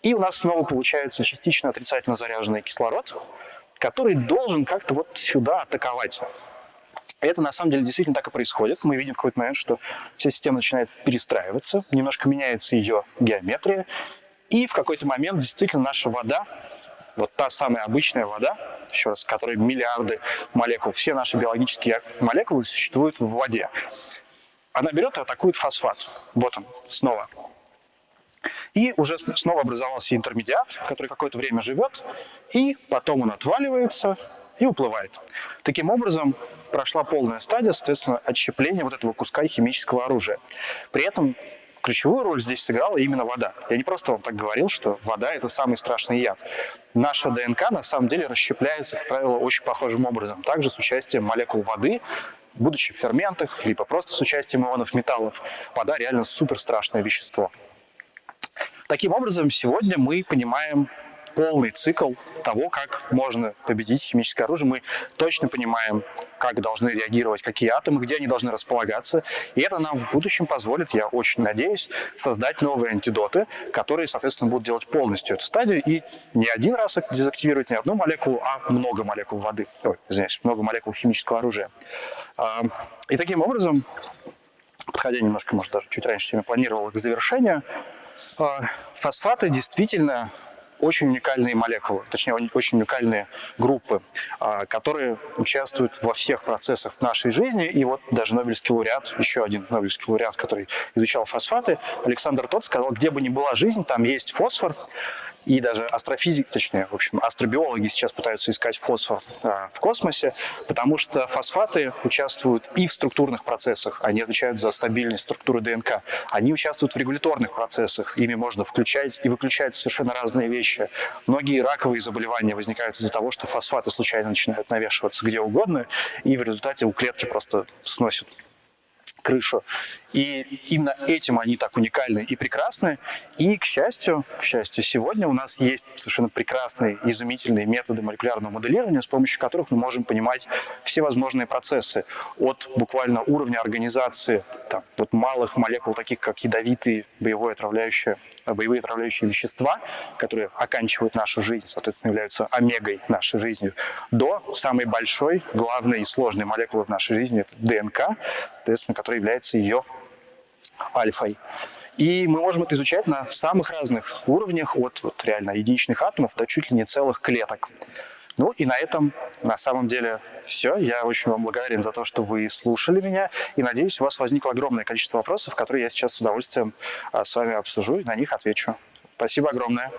И у нас снова получается частично отрицательно заряженный кислород, который должен как-то вот сюда атаковать. Это на самом деле действительно так и происходит. Мы видим в какой-то момент, что вся система начинает перестраиваться, немножко меняется ее геометрия, и в какой-то момент действительно наша вода, вот та самая обычная вода, еще раз, которой миллиарды молекул, все наши биологические молекулы существуют в воде. Она берет и атакует фосфат. Вот он, снова. И уже снова образовался интермедиат, который какое-то время живет, и потом он отваливается и уплывает. Таким образом, прошла полная стадия, соответственно, отщепления вот этого куска химического оружия. При этом ключевую роль здесь сыграла именно вода. Я не просто вам так говорил, что вода – это самый страшный яд. Наша ДНК на самом деле расщепляется, как правило, очень похожим образом. Также с участием молекул воды, будучи в ферментах, либо просто с участием ионов металлов. Вода реально супер страшное вещество. Таким образом, сегодня мы понимаем полный цикл того, как можно победить химическое оружие. Мы точно понимаем, как должны реагировать какие атомы, где они должны располагаться. И это нам в будущем позволит, я очень надеюсь, создать новые антидоты, которые, соответственно, будут делать полностью эту стадию и не один раз дезактивировать не одну молекулу, а много молекул воды. Ой, извиняюсь, много молекул химического оружия. И таким образом подходя немножко, может, даже чуть раньше, чем я планировал, к завершению, а, фосфаты действительно очень уникальные молекулы, точнее, очень уникальные группы, а, которые участвуют во всех процессах нашей жизни. И вот даже Нобелевский лауреат, еще один Нобелевский лауреат, который изучал фосфаты, Александр Тот сказал, где бы ни была жизнь, там есть фосфор. И даже астрофизики, точнее, в общем, астробиологи сейчас пытаются искать фосфор а, в космосе, потому что фосфаты участвуют и в структурных процессах, они отвечают за стабильность структуры ДНК, они участвуют в регуляторных процессах, ими можно включать и выключать совершенно разные вещи. Многие раковые заболевания возникают из-за того, что фосфаты случайно начинают навешиваться где угодно, и в результате у клетки просто сносят крышу. И именно этим они так уникальны и прекрасны. И, к счастью, к счастью, сегодня у нас есть совершенно прекрасные, изумительные методы молекулярного моделирования, с помощью которых мы можем понимать все возможные процессы. От буквально уровня организации там, вот малых молекул, таких как ядовитые боевые отравляющие, боевые отравляющие вещества, которые оканчивают нашу жизнь, соответственно, являются омегой нашей жизни, до самой большой, главной и сложной молекулы в нашей жизни, это ДНК, соответственно, которая является ее альфой. И мы можем это изучать на самых разных уровнях, от вот, реально единичных атомов до чуть ли не целых клеток. Ну и на этом на самом деле все. Я очень вам благодарен за то, что вы слушали меня. И надеюсь, у вас возникло огромное количество вопросов, которые я сейчас с удовольствием а, с вами обсужу и на них отвечу. Спасибо огромное.